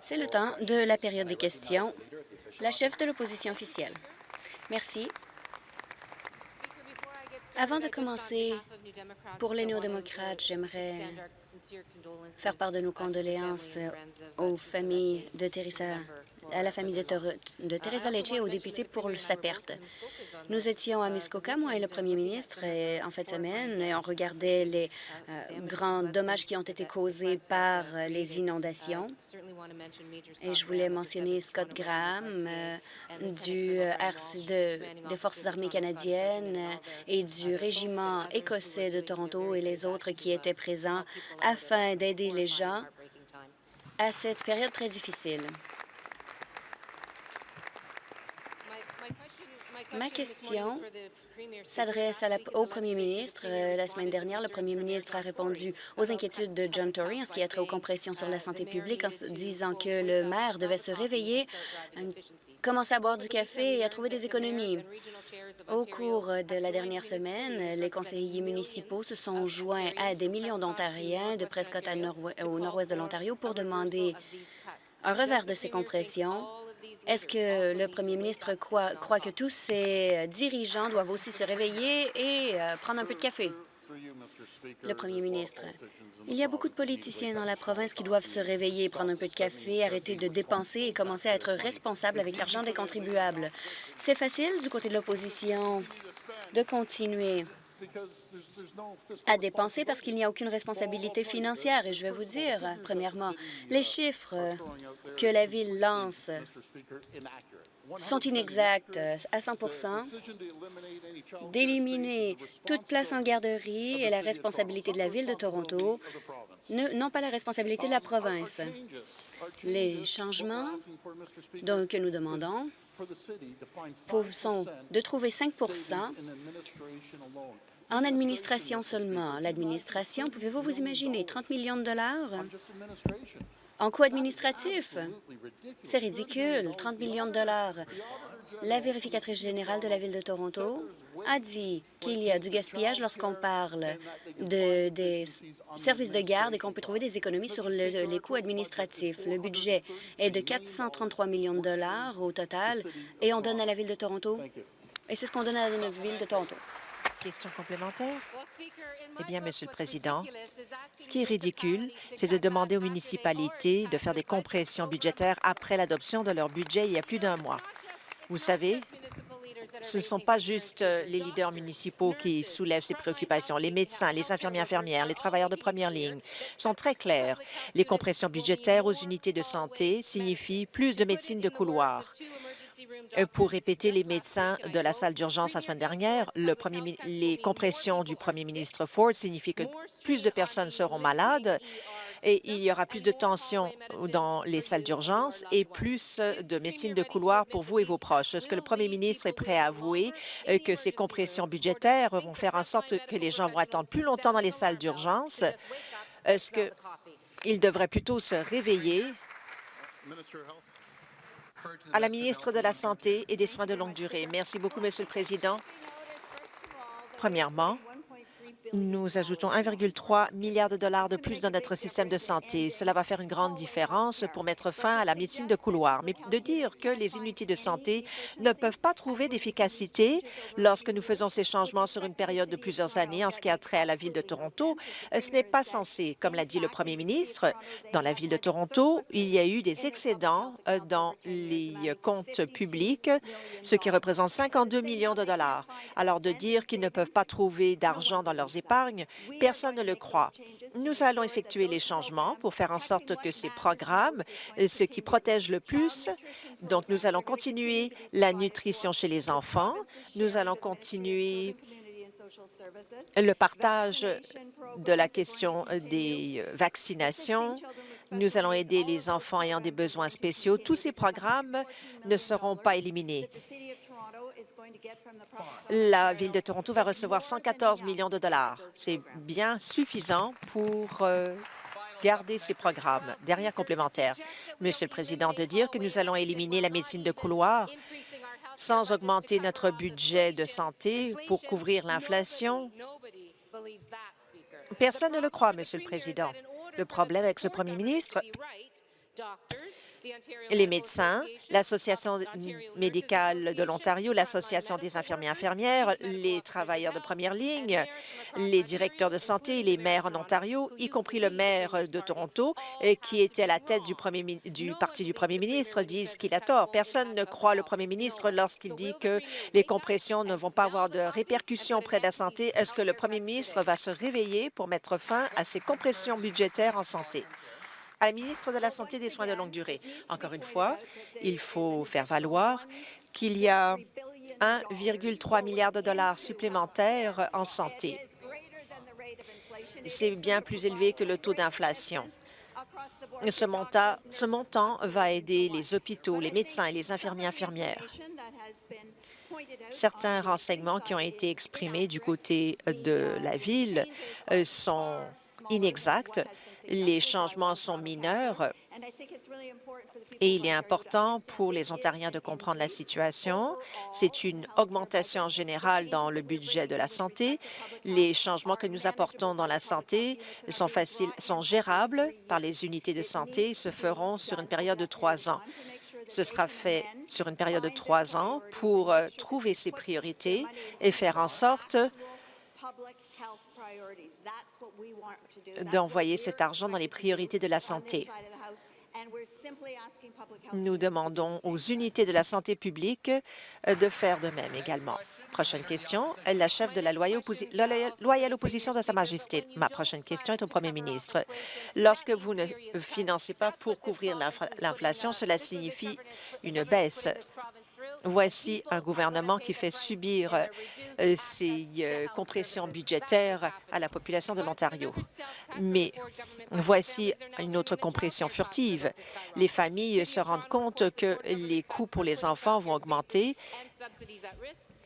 C'est le temps de la période des questions. La chef de l'opposition officielle. Merci. Avant de commencer, pour les néo-démocrates, j'aimerais faire part de nos condoléances aux familles de Teresa, à la famille de, de Teresa Lecce et aux députés pour sa perte. Nous étions à Muskoka, moi et le premier ministre, en fin de semaine, et on regardait les euh, grands dommages qui ont été causés par les inondations. Et je voulais mentionner Scott Graham euh, du RC des Forces armées canadiennes et du régiment écossais de Toronto et les autres qui étaient présents afin d'aider les gens à cette période très difficile. Ma question s'adresse au premier ministre. Euh, la semaine dernière, le premier ministre a répondu aux inquiétudes de John Tory en ce qui a trait aux compressions sur la santé publique en disant que le maire devait se réveiller, euh, commencer à boire du café et à trouver des économies. Au cours de la dernière semaine, les conseillers municipaux se sont joints à des millions d'Ontariens de Prescott au nord-ouest de l'Ontario pour demander un revers de ces compressions est-ce que le premier ministre croit, que tous ces dirigeants doivent aussi se réveiller et euh, prendre un peu de café? Le premier ministre. Il y a beaucoup de politiciens dans la province qui doivent se réveiller, prendre un peu de café, arrêter de dépenser et commencer à être responsables avec l'argent des contribuables. C'est facile du côté de l'opposition de continuer à dépenser parce qu'il n'y a aucune responsabilité financière. Et je vais vous dire, premièrement, les chiffres que la Ville lance sont inexacts à 100% d'éliminer toute place en garderie et la responsabilité de la Ville de Toronto, non pas la responsabilité de la province. Les changements que nous demandons sont de trouver 5 en administration seulement. L'administration, pouvez-vous vous imaginer 30 millions de dollars? En coût administratif? C'est ridicule, 30 millions de dollars. La vérificatrice générale de la Ville de Toronto a dit qu'il y a du gaspillage lorsqu'on parle de, des services de garde et qu'on peut trouver des économies sur les coûts administratifs. Le budget est de 433 millions de dollars au total et on donne à la Ville de Toronto. Et c'est ce qu'on donne à la Ville de Toronto. Question complémentaire? Eh bien, Monsieur le Président, ce qui est ridicule, c'est de demander aux municipalités de faire des compressions budgétaires après l'adoption de leur budget il y a plus d'un mois. Vous savez, ce ne sont pas juste euh, les leaders municipaux qui soulèvent ces préoccupations. Les médecins, les infirmiers infirmières, les travailleurs de première ligne sont très clairs. Les compressions budgétaires aux unités de santé signifient plus de médecine de couloir. Euh, pour répéter les médecins de la salle d'urgence la semaine dernière, les compressions du premier ministre Ford signifient que plus de personnes seront malades et il y aura plus de tensions dans les salles d'urgence et plus de médecine de couloir pour vous et vos proches. Est-ce que le premier ministre est prêt à avouer euh, que ces compressions budgétaires vont faire en sorte que les gens vont attendre plus longtemps dans les salles d'urgence? Est-ce qu'il devrait plutôt se réveiller? À la ministre de la Santé et des Soins de longue durée. Merci beaucoup, Monsieur le Président. Premièrement, nous ajoutons 1,3 milliard de dollars de plus dans notre système de santé. Cela va faire une grande différence pour mettre fin à la médecine de couloir. Mais de dire que les unités de santé ne peuvent pas trouver d'efficacité lorsque nous faisons ces changements sur une période de plusieurs années en ce qui a trait à la Ville de Toronto, euh, ce n'est pas censé. Comme l'a dit le premier ministre, dans la Ville de Toronto, il y a eu des excédents euh, dans les comptes publics, ce qui représente 52 millions de dollars. Alors de dire qu'ils ne peuvent pas trouver d'argent dans leurs personne ne le croit. Nous allons effectuer les changements pour faire en sorte que ces programmes, euh, ce qui protège le plus, donc nous allons continuer la nutrition chez les enfants, nous allons continuer le partage de la question des vaccinations. Nous allons aider les enfants ayant des besoins spéciaux. Tous ces programmes ne seront pas éliminés. La Ville de Toronto va recevoir 114 millions de dollars. C'est bien suffisant pour euh, garder ces programmes. Dernière complémentaire, Monsieur le Président, de dire que nous allons éliminer la médecine de couloir sans augmenter notre budget de santé pour couvrir l'inflation. Personne ne le croit, Monsieur le Président. Le problème avec ce premier ministre, les médecins, l'Association médicale de l'Ontario, l'Association des infirmiers infirmières, les travailleurs de première ligne, les directeurs de santé et les maires en Ontario, y compris le maire de Toronto, euh, qui était à la tête du, premier, du parti du premier ministre, disent qu'il a tort. Personne ne croit le premier ministre lorsqu'il dit que les compressions ne vont pas avoir de répercussions auprès de la santé. Est-ce que le premier ministre va se réveiller pour mettre fin à ces compressions budgétaires en santé? À la ministre de la Santé et des soins de longue durée. Encore une fois, il faut faire valoir qu'il y a 1,3 milliard de dollars supplémentaires en santé. C'est bien plus élevé que le taux d'inflation. Ce montant, ce montant va aider les hôpitaux, les médecins et les infirmiers infirmières. Certains renseignements qui ont été exprimés du côté de la Ville euh, sont inexacts les changements sont mineurs et il est important pour les Ontariens de comprendre la situation. C'est une augmentation générale dans le budget de la santé. Les changements que nous apportons dans la santé sont, faciles, sont gérables par les unités de santé et se feront sur une période de trois ans. Ce sera fait sur une période de trois ans pour euh, trouver ces priorités et faire en sorte d'envoyer cet argent dans les priorités de la santé. Nous demandons aux unités de la santé publique euh, de faire de même également. Prochaine question, la chef de la loyale opposition de Sa Majesté. Ma prochaine question est au premier ministre. Lorsque vous ne financez pas pour couvrir l'inflation, cela signifie une baisse Voici un gouvernement qui fait subir euh, ces euh, compressions budgétaires à la population de l'Ontario. Mais voici une autre compression furtive. Les familles se rendent compte que les coûts pour les enfants vont augmenter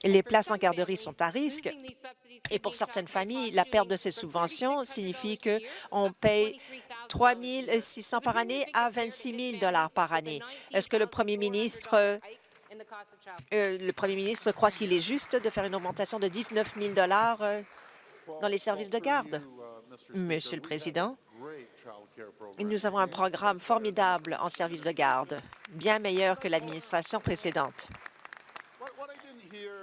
les places en garderie sont à risque et pour certaines familles, la perte de ces subventions signifie qu'on paye 3 600 par année à 26 000 par année. Est-ce que le premier ministre euh, le premier ministre croit qu'il est juste de faire une augmentation de 19 000 euh, dans les services de garde. Monsieur le Président, nous avons un programme formidable en services de garde, bien meilleur que l'administration précédente.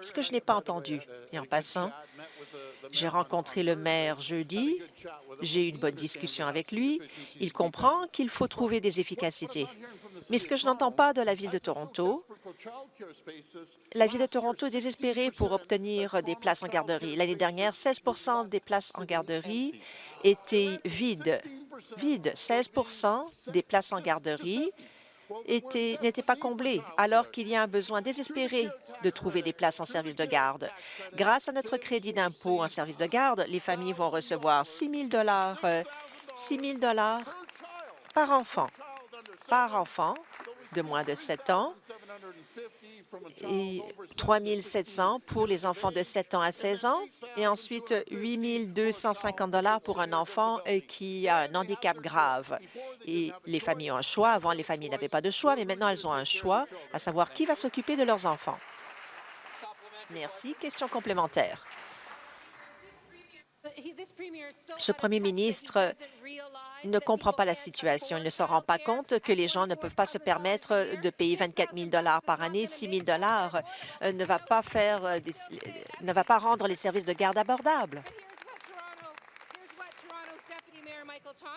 Ce que je n'ai pas entendu, et en passant, j'ai rencontré le maire jeudi, j'ai eu une bonne discussion avec lui, il comprend qu'il faut trouver des efficacités. Mais ce que je n'entends pas de la Ville de Toronto, la Ville de Toronto est désespérée pour obtenir des places en garderie. L'année dernière, 16% des places en garderie étaient vides. Vides, 16% des places en garderie n'étaient pas comblées, alors qu'il y a un besoin désespéré de trouver des places en service de garde. Grâce à notre crédit d'impôt en service de garde, les familles vont recevoir 6 000 6 000 par enfant par enfant de moins de 7 ans et 3 700 pour les enfants de 7 ans à 16 ans et ensuite 8 250 pour un enfant euh, qui a un handicap grave. Et les familles ont un choix. Avant, les familles n'avaient pas de choix, mais maintenant, elles ont un choix, à savoir qui va s'occuper de leurs enfants. Merci. Question complémentaire. Ce premier ministre ne comprend pas la situation. Il ne se rend pas compte que les gens ne peuvent pas se permettre de payer 24 000 par année. 6 000 euh, ne va pas faire, euh, ne va pas rendre les services de garde abordables.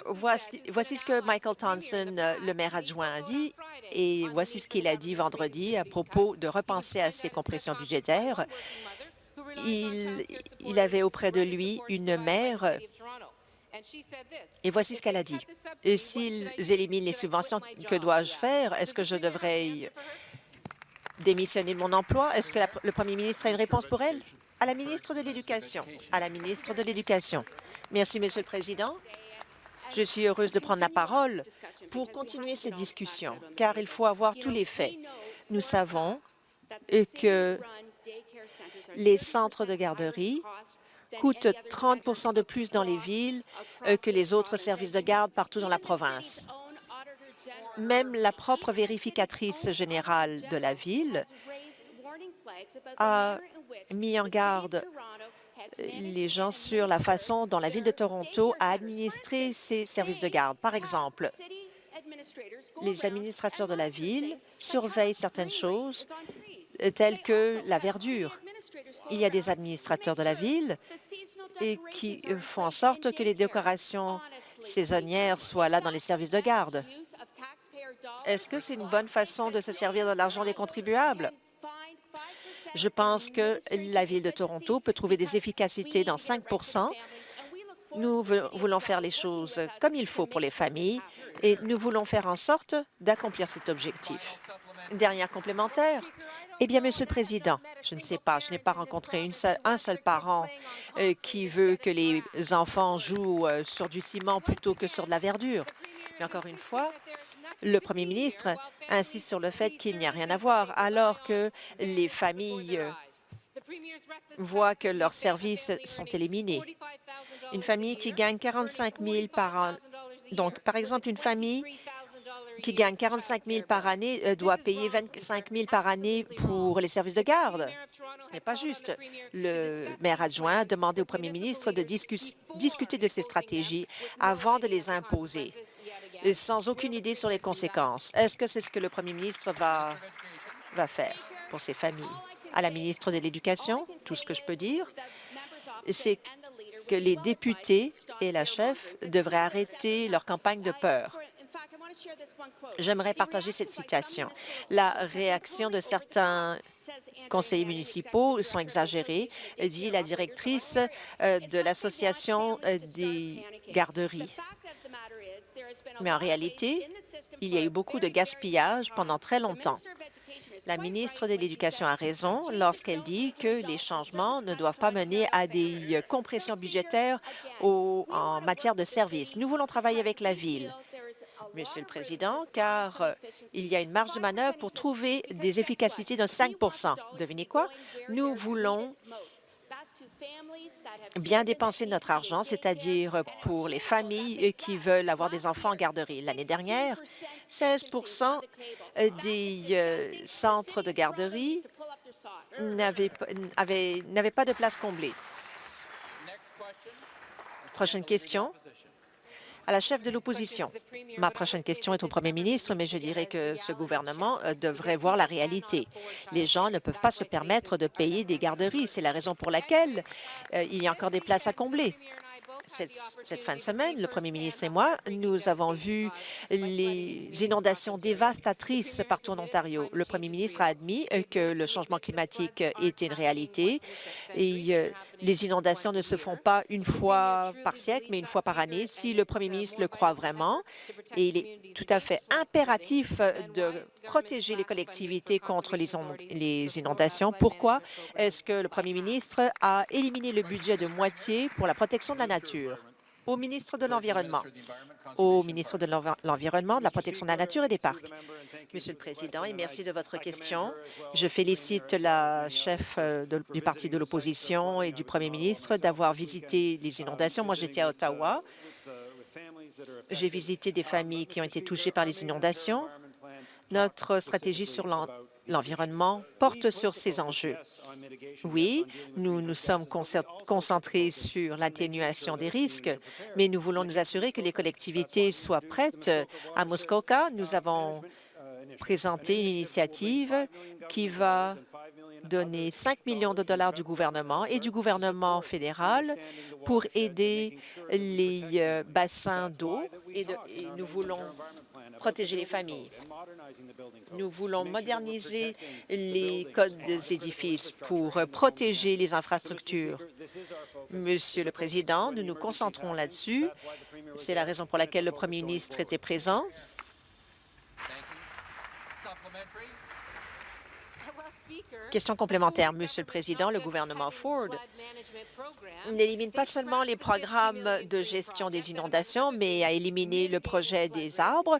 Voici, ce que Michael Thompson, euh, le maire adjoint, a dit, et voici ce qu'il a dit vendredi à propos de repenser à ces compressions budgétaires. Il, il avait auprès de lui une mère et voici ce qu'elle a dit. Et s'ils éliminent les subventions, que dois-je faire? Est-ce que je devrais démissionner de mon emploi? Est-ce que le premier ministre a une réponse pour elle? À la ministre de l'Éducation. À la ministre de l'Éducation. Merci, Monsieur le Président. Je suis heureuse de prendre la parole pour continuer cette discussion, car il faut avoir tous les faits. Nous savons que les centres de garderie coûtent 30% de plus dans les villes euh, que les autres services de garde partout dans la province. Même la propre vérificatrice générale de la ville a mis en garde euh, les gens sur la façon dont la Ville de Toronto a administré ses services de garde. Par exemple, les administrateurs de la ville surveillent certaines choses euh, telles que la verdure. Il y a des administrateurs de la ville et qui euh, font en sorte que les décorations saisonnières soient là dans les services de garde. Est-ce que c'est une bonne façon de se servir de l'argent des contribuables? Je pense que la Ville de Toronto peut trouver des efficacités dans 5% Nous voulons faire les choses comme il faut pour les familles et nous voulons faire en sorte d'accomplir cet objectif. Dernière complémentaire. Eh bien, Monsieur le Président, je ne sais pas, je n'ai pas rencontré un seul parent euh, qui veut que les enfants jouent euh, sur du ciment plutôt que sur de la verdure. Mais encore une fois, le premier ministre insiste sur le fait qu'il n'y a rien à voir, alors que les familles euh, voient que leurs services sont éliminés. Une famille qui gagne 45 000 par an, donc par exemple une famille qui gagne 45 000 par année euh, doit payer 25 000 par année pour les services de garde. Ce n'est pas juste. Le maire adjoint a demandé au premier ministre de discuter de ces stratégies avant de les imposer sans aucune idée sur les conséquences. Est-ce que c'est ce que le premier ministre va, va faire pour ces familles? À la ministre de l'Éducation, tout ce que je peux dire, c'est que les députés et la chef devraient arrêter leur campagne de peur. J'aimerais partager cette citation. La réaction de certains conseillers municipaux sont exagérés, dit la directrice euh, de l'Association euh, des garderies. Mais en réalité, il y a eu beaucoup de gaspillage pendant très longtemps. La ministre de l'Éducation a raison lorsqu'elle dit que les changements ne doivent pas mener à des compressions budgétaires en matière de services. Nous voulons travailler avec la Ville, Monsieur le Président, car il y a une marge de manœuvre pour trouver des efficacités de 5% Devinez quoi? Nous voulons bien dépenser notre argent, c'est-à-dire pour les familles qui veulent avoir des enfants en garderie. L'année dernière, 16% des euh, centres de garderie n'avaient pas de place comblée. Prochaine question à la chef de l'opposition. Ma prochaine question est au premier ministre, mais je dirais que ce gouvernement euh, devrait voir la réalité. Les gens ne peuvent pas se permettre de payer des garderies. C'est la raison pour laquelle euh, il y a encore des places à combler cette, fin de semaine, le premier ministre et moi, nous avons vu les inondations dévastatrices partout en Ontario. Le premier ministre a admis euh, que le changement climatique était une réalité les inondations ne se font pas une fois par siècle, mais une fois par année. Si le premier ministre le croit vraiment, et il est tout à fait impératif de protéger les collectivités contre les inondations, pourquoi est-ce que le premier ministre a éliminé le budget de moitié pour la protection de la nature? Au ministre de l'Environnement, au ministre de l'Environnement, de la protection de la nature et des parcs. Monsieur le Président, et merci de votre question. Je félicite la chef euh, du parti de l'opposition et du premier ministre d'avoir visité les inondations. Moi, j'étais à Ottawa. J'ai visité des familles qui ont été touchées par les inondations. Notre stratégie sur l'environnement porte sur ces enjeux. Oui, nous nous sommes concentrés sur l'atténuation des risques, mais nous voulons nous assurer que les collectivités soient prêtes. À Muskoka, nous avons présenté une initiative qui va donner 5 millions de dollars du gouvernement et du gouvernement fédéral pour aider les euh, bassins d'eau et, nous voulons protéger les familles. Nous voulons moderniser les codes des édifices pour protéger les infrastructures. Monsieur le Président, nous nous concentrons là-dessus. C'est la raison pour laquelle le premier ministre était présent. Question complémentaire, Monsieur le Président. Le gouvernement Ford n'élimine pas seulement les programmes de gestion des inondations, mais a éliminé le projet des arbres.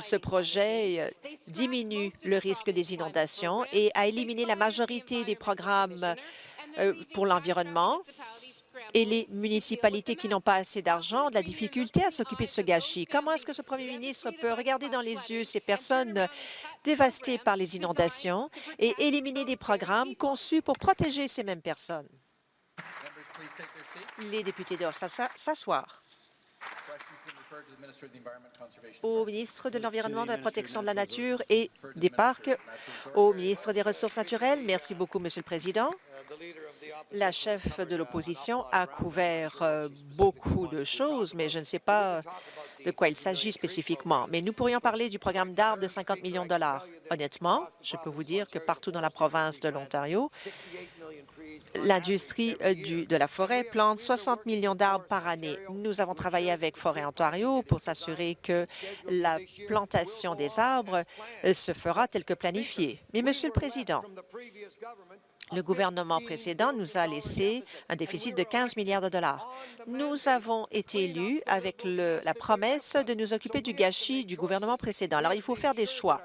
Ce projet euh, diminue le risque des inondations et a éliminé la majorité des programmes euh, pour l'environnement et les municipalités qui n'ont pas assez d'argent ont de la difficulté à s'occuper de ce gâchis. Comment est-ce que ce premier ministre peut regarder dans les yeux ces personnes dévastées par les inondations et éliminer des programmes conçus pour protéger ces mêmes personnes? Les députés doivent s'asseoir. au ministre de l'Environnement, de la Protection de la Nature et des Parcs, au ministre des Ressources naturelles. Merci beaucoup, Monsieur le Président. La chef de l'opposition a couvert euh, beaucoup de choses, mais je ne sais pas de quoi il s'agit spécifiquement. Mais nous pourrions parler du programme d'arbres de 50 millions de dollars. Honnêtement, je peux vous dire que partout dans la province de l'Ontario, l'industrie euh, de la forêt plante 60 millions d'arbres par année. Nous avons travaillé avec Forêt Ontario pour s'assurer que la plantation des arbres euh, se fera tel que planifié. Mais, Monsieur le Président, le gouvernement précédent nous a laissé un déficit de 15 milliards de dollars. Nous avons été élus avec la promesse de nous occuper du gâchis du gouvernement précédent. Alors, il faut faire des choix.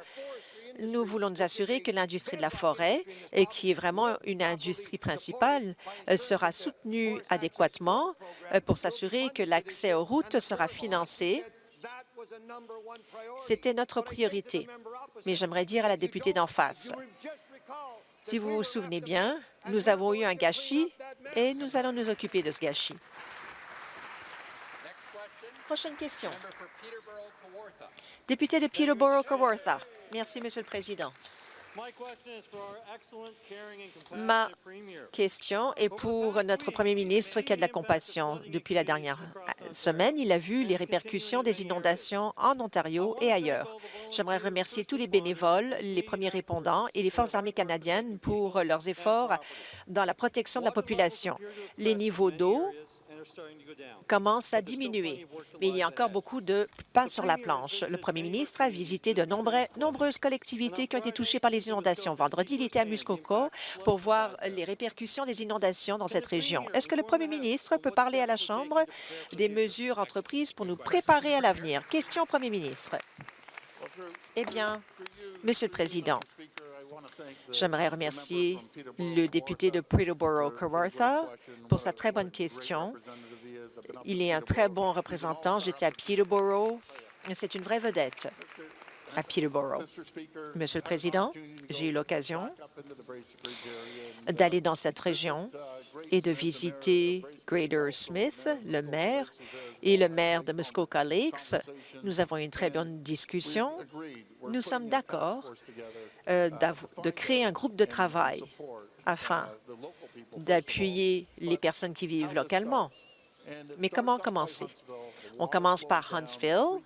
Nous voulons nous assurer que l'industrie de la forêt, qui est vraiment une industrie principale, euh, sera soutenue adéquatement euh, pour s'assurer que l'accès aux routes sera financé c'était notre priorité. Mais j'aimerais dire à la députée d'en face, si vous vous souvenez bien, nous avons eu un gâchis et nous allons nous occuper de ce gâchis. Prochaine question. Député de Peterborough-Kawartha. Merci, Monsieur le Président. Ma question est pour notre premier ministre qui a de la compassion. Depuis la dernière semaine, il a vu les répercussions des inondations en Ontario et ailleurs. J'aimerais remercier tous les bénévoles, les premiers répondants et les Forces armées canadiennes pour leurs efforts dans la protection de la population. Les niveaux d'eau commence à diminuer, mais il y a encore beaucoup de pain sur la planche. Le premier ministre a visité de nombreuses collectivités qui ont été touchées par les inondations. Vendredi, il était à Muskoka pour voir les répercussions des inondations dans cette région. Est-ce que le premier ministre peut parler à la Chambre des mesures entreprises pour nous préparer à l'avenir? Question au premier ministre. Eh bien, Monsieur le Président, J'aimerais remercier le député de Peterborough-Kawartha pour sa très bonne question. Il est un très bon représentant. J'étais à Peterborough. C'est une vraie vedette à Peterborough. Monsieur le Président, j'ai eu l'occasion d'aller dans cette région et de visiter Grader Smith, le maire, et le maire de Muskoka Lakes. Nous avons eu une très bonne discussion. Nous sommes d'accord euh, de créer un groupe de travail afin d'appuyer les personnes qui vivent localement. Mais comment commencer? On commence par Huntsville.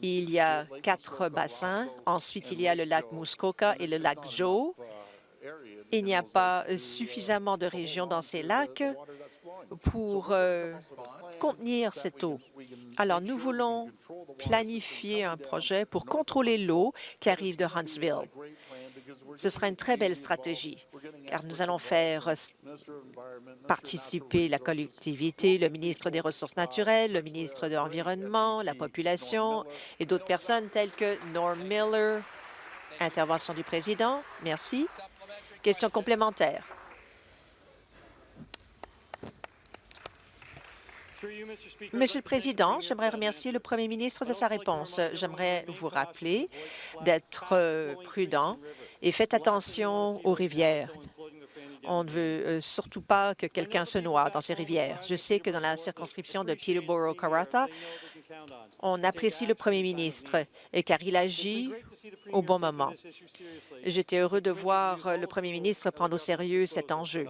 Il y a quatre bassins. Ensuite, il y a le lac Muskoka et le lac Joe. Il n'y a pas suffisamment de régions dans ces lacs pour euh, contenir cette eau. Alors, nous voulons planifier un projet pour contrôler l'eau qui arrive de Huntsville. Ce sera une très belle stratégie, car nous allons faire participer la collectivité, le ministre des Ressources naturelles, le ministre de l'Environnement, la population et d'autres personnes telles que Norm Miller. Intervention du président. Merci. Question complémentaire. Monsieur le Président, j'aimerais remercier le Premier ministre de sa réponse. J'aimerais vous rappeler d'être prudent et faites attention aux rivières. On ne veut euh, surtout pas que quelqu'un se noie dans ces rivières. Je sais que dans la circonscription de Peterborough-Karatha, on apprécie le premier ministre car il agit au bon moment. J'étais heureux de voir le premier ministre prendre au sérieux cet enjeu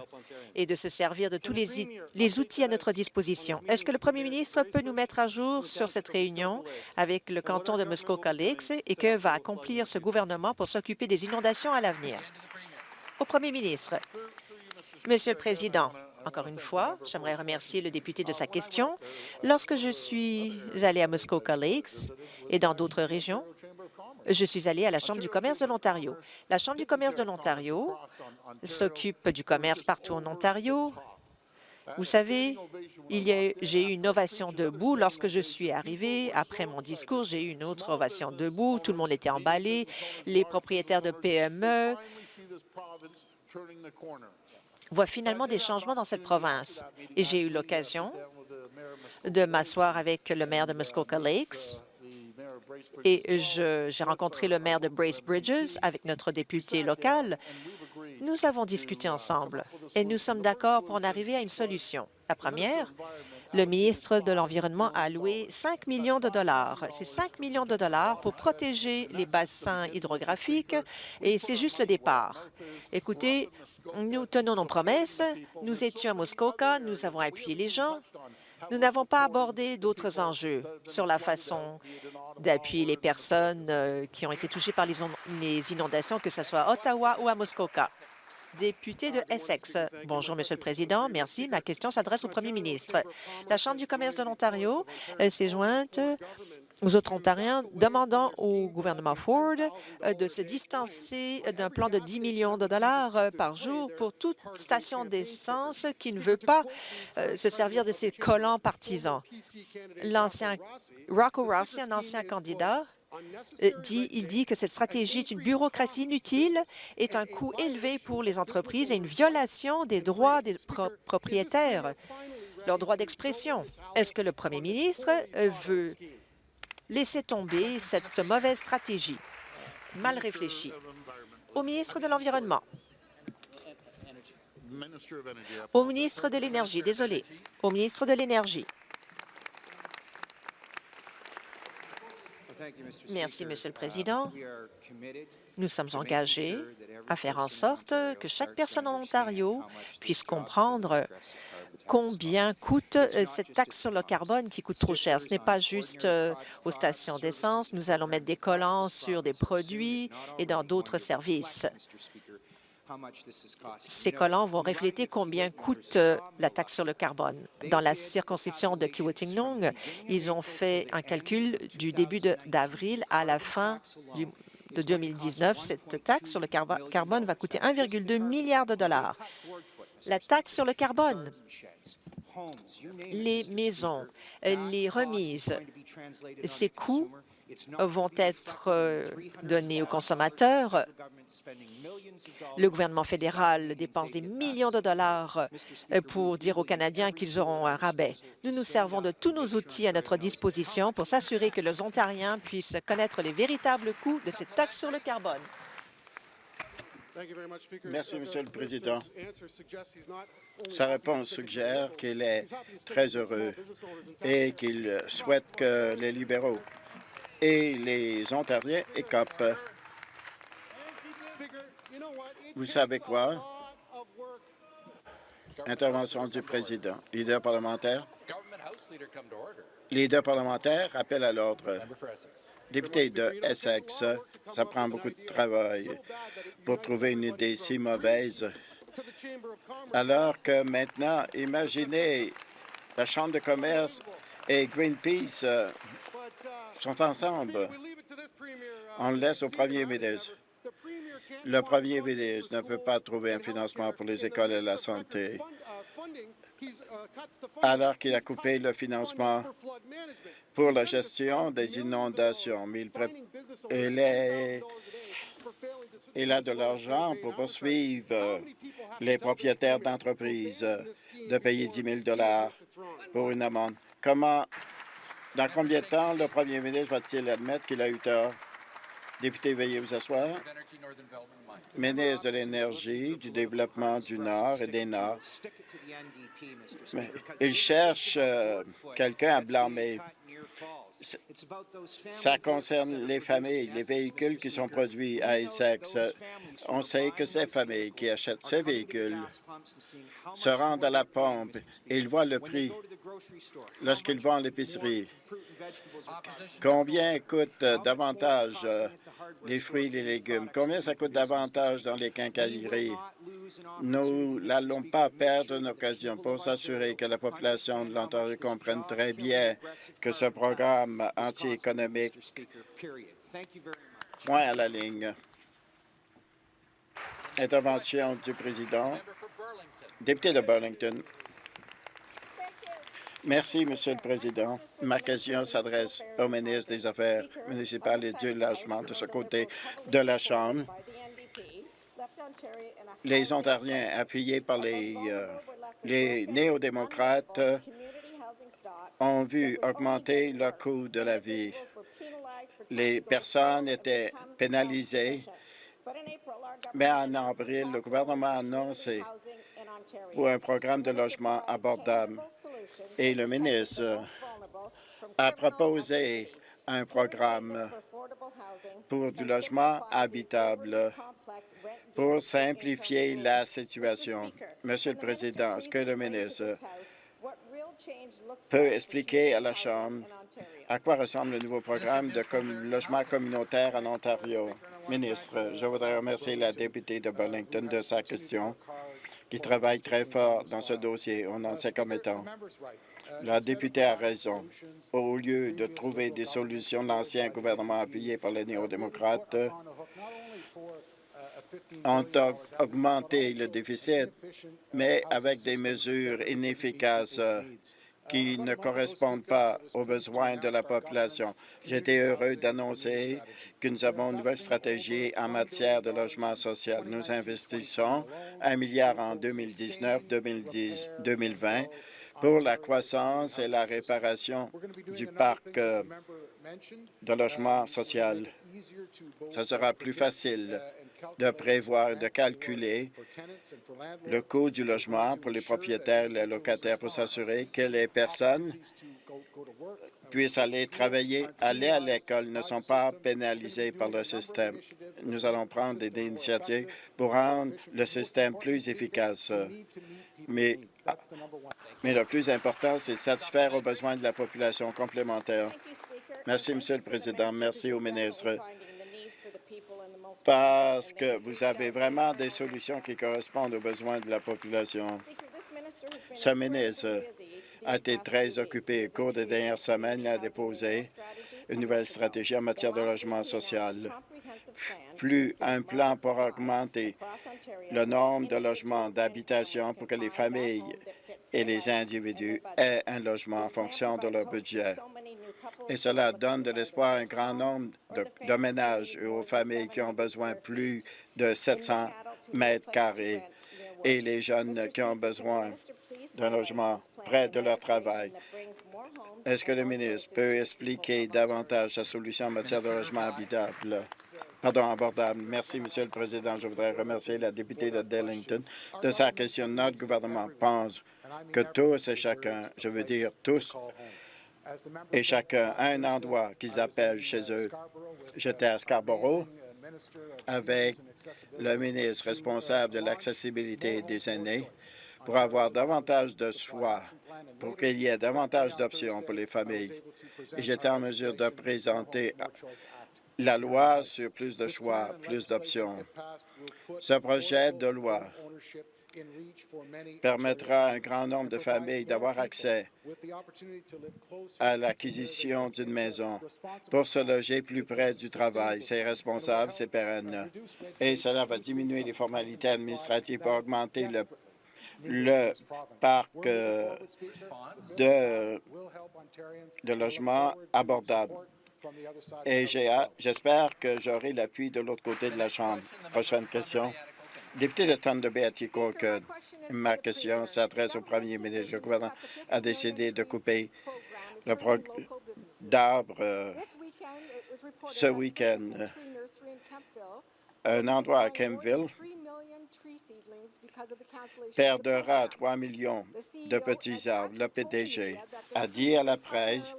et de se servir de tous les, outils à notre disposition. Est-ce que le premier ministre peut nous mettre à jour sur cette réunion avec le canton de Muskoka Lakes et que va accomplir ce gouvernement pour s'occuper des inondations à l'avenir? Au premier ministre, Monsieur le Président, encore une fois, j'aimerais remercier le député de sa question. Lorsque je suis allé à Muskoka Lakes et dans d'autres régions, je suis allé à la Chambre du commerce de l'Ontario. La Chambre du commerce de l'Ontario s'occupe du commerce partout en Ontario. Vous savez, j'ai eu une ovation debout lorsque je suis arrivé. Après mon discours, j'ai eu une autre ovation debout. Tout le monde était emballé. Les propriétaires de PME voit finalement des changements dans cette province. Et j'ai eu l'occasion de m'asseoir avec le maire de Muskoka Lakes et j'ai rencontré le maire de Brace Bridges avec notre député local. Nous avons discuté ensemble et nous sommes d'accord pour en arriver à une solution. La première, Le ministre de l'Environnement a alloué 5 millions de dollars. C'est 5 millions de dollars pour protéger les bassins hydrographiques et c'est juste le départ. Écoutez, nous tenons nos promesses. Nous étions à Muskoka, nous avons appuyé les gens. Nous n'avons pas abordé d'autres enjeux sur la façon d'appuyer les personnes euh, qui ont été touchées par les inondations, que ce soit à Ottawa ou à Muskoka. Député de Essex. Bonjour, Monsieur le Président. Merci. Ma question s'adresse au Premier ministre. La Chambre du commerce de l'Ontario euh, s'est jointe aux autres Ontariens, demandant au gouvernement Ford euh, de se distancer d'un plan de 10 millions de dollars euh, par jour pour toute station d'essence qui ne veut pas euh, se servir de ses collants partisans. L'ancien Rocco Rossi, un ancien candidat, dit, il dit que cette stratégie est une bureaucratie inutile, est un coût élevé pour les entreprises et une violation des droits des propriétaires, leur droit d'expression. Est-ce que le premier ministre veut laisser tomber cette mauvaise stratégie, mal réfléchie. Au ministre de l'Environnement. Au ministre de l'Énergie, désolé. Au ministre de l'Énergie. Merci, Monsieur le Président. Nous sommes engagés à faire en sorte que chaque personne en Ontario puisse comprendre combien coûte euh, cette taxe sur le carbone qui coûte trop cher. Ce n'est pas juste euh, aux stations d'essence. Nous allons mettre des collants sur des produits et dans d'autres services. Ces collants vont refléter combien coûte euh, la taxe sur le carbone. Dans la circonscription de Kiwetinong, ils ont fait un calcul du début d'avril à la fin de 2019. Cette taxe sur le carbone va coûter 1,2 milliard de dollars. La taxe sur le carbone, les maisons, les remises, ces coûts vont être euh, donnés aux consommateurs. Le gouvernement fédéral dépense des millions de dollars euh, pour dire aux Canadiens qu'ils auront un rabais. Nous nous servons de tous nos outils à notre disposition pour s'assurer que les Ontariens puissent connaître les véritables coûts de cette taxe sur le carbone. Merci, Monsieur le Président. Sa réponse suggère qu'il est très heureux et qu'il souhaite que les libéraux et les Ontariens écopent. Vous savez quoi? Intervention du président. Leader parlementaire. Leader parlementaire, appel à l'ordre. Député de Essex, ça prend beaucoup de travail pour trouver une idée si mauvaise. Alors que maintenant, imaginez la Chambre de commerce et Greenpeace euh, sont ensemble. On le laisse au premier ministre. Le premier ministre ne peut pas trouver un financement pour les écoles et la santé alors qu'il a coupé le financement pour la gestion des inondations. Mais il, a de l'argent pour poursuivre les propriétaires d'entreprises de payer 10 000 pour une amende. Comment, dans combien de temps le premier ministre va-t-il admettre qu'il a eu tort? Député, veuillez vous asseoir. Ministre de l'Énergie, du Développement du Nord et des Nords. Il cherche euh, quelqu'un à blâmer. Ça concerne les familles, les véhicules qui sont produits à Essex. On sait que ces familles qui achètent ces véhicules se rendent à la pompe et ils voient le prix lorsqu'ils vont à l'épicerie. Combien coûte davantage euh, les fruits et les légumes? Combien ça coûte davantage dans les quincailleries? Nous n'allons pas perdre une occasion pour s'assurer que la population de l'Ontario comprenne très bien que ce programme anti-économique point à la ligne. Intervention du président. Député de Burlington. Merci, Monsieur le Président. Ma question s'adresse au ministre des Affaires municipales et du logement de ce côté de la Chambre. Les Ontariens, appuyés par les, euh, les néo-démocrates, ont vu augmenter le coût de la vie. Les personnes étaient pénalisées, mais en avril, le gouvernement a annoncé pour un programme de logement abordable. Et le ministre a proposé un programme pour du logement habitable pour simplifier la situation. Monsieur le Président, est-ce que le ministre peut expliquer à la Chambre à quoi ressemble le nouveau programme de logement communautaire en Ontario? Ministre, je voudrais remercier la députée de Burlington de sa question, qui travaille très fort dans ce dossier en ancien commettant. La députée a raison. Au lieu de trouver des solutions, l'ancien gouvernement appuyé par les néo-démocrates ont augmenté le déficit, mais avec des mesures inefficaces qui ne correspondent pas aux besoins de la population. J'étais heureux d'annoncer que nous avons une nouvelle stratégie en matière de logement social. Nous investissons un milliard en 2019-2020 pour la croissance et la réparation du parc euh, de logement social. Ce sera plus facile de prévoir et de calculer le coût du logement pour les propriétaires et les locataires pour s'assurer que les personnes puissent aller travailler, aller à l'école, ne sont pas pénalisées par le système. Nous allons prendre des initiatives pour rendre le système plus efficace. Mais, mais le plus important, c'est de satisfaire aux besoins de la population complémentaire. Merci, Monsieur le Président. Merci au ministre parce que vous avez vraiment des solutions qui correspondent aux besoins de la population. Ce ministre a été très occupé. Au cours des dernières semaines, il a déposé une nouvelle stratégie en matière de logement social, plus un plan pour augmenter le nombre de logements d'habitation pour que les familles et les individus aient un logement en fonction de leur budget. Et cela donne de l'espoir à un grand nombre de, ménages et aux familles qui ont besoin plus de 700 mètres carrés et les jeunes qui ont besoin d'un logement près de leur travail. Est-ce que le ministre peut expliquer davantage sa solution en matière de logement habitable? Pardon, abordable. Merci, Monsieur le Président. Je voudrais remercier la députée de Darlington de sa question. Notre gouvernement pense que tous et chacun, je veux dire tous, et chacun a un endroit qu'ils appellent chez eux. J'étais à Scarborough avec le ministre responsable de l'accessibilité des aînés pour avoir davantage de choix, pour qu'il y ait davantage d'options pour les familles. J'étais en mesure de présenter la loi sur plus de choix, plus d'options. Ce projet de loi permettra à un grand nombre de familles d'avoir accès à l'acquisition d'une maison pour se loger plus près du travail. C'est responsable, c'est pérenne. Et cela va diminuer les formalités administratives pour augmenter le, le parc euh, de, logements abordables. Et j'espère que j'aurai l'appui de l'autre côté de la Chambre. Prochaine question. Député de Thunder Bay ma question s'adresse au premier ministre? Le gouvernement a décidé de couper le d'arbres euh, ce week-end. Un endroit à Kempville perdra 3 millions de petits arbres. Le PDG a dit à la presse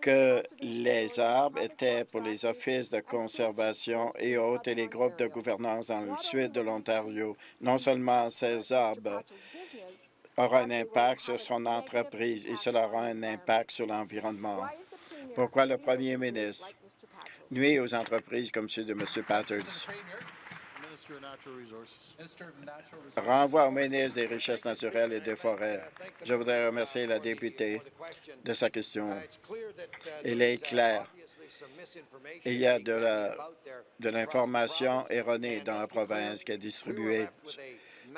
que les arbres étaient pour les offices de conservation et autres et les groupes de gouvernance dans le sud de l'Ontario. Non seulement ces arbres auront un impact sur son entreprise et cela aura un impact sur l'environnement. Pourquoi le premier ministre nuit aux entreprises comme ceux de M. Patterson? Renvoi au ministre des Richesses naturelles et des Forêts. Je voudrais remercier la députée de sa question. Il est clair. Il y a de l'information erronée dans la province qui est distribuée.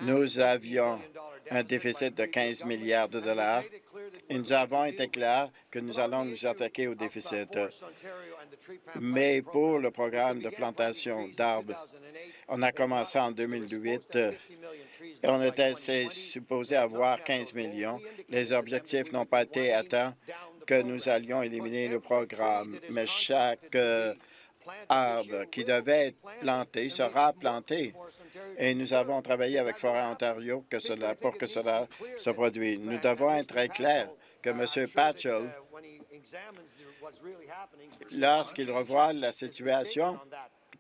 Nous avions un déficit de 15 milliards de dollars et nous avons été clairs que nous allons nous attaquer au déficit. Mais pour le programme de plantation d'arbres, on a commencé en 2008 et on était supposé avoir 15 millions. Les objectifs n'ont pas été atteints que nous allions éliminer le programme, mais chaque euh, arbre qui devait être planté sera planté. Et nous avons travaillé avec Forêt Ontario pour que cela se produise. Nous devons être très clairs que M. Patchell, lorsqu'il revoit la situation,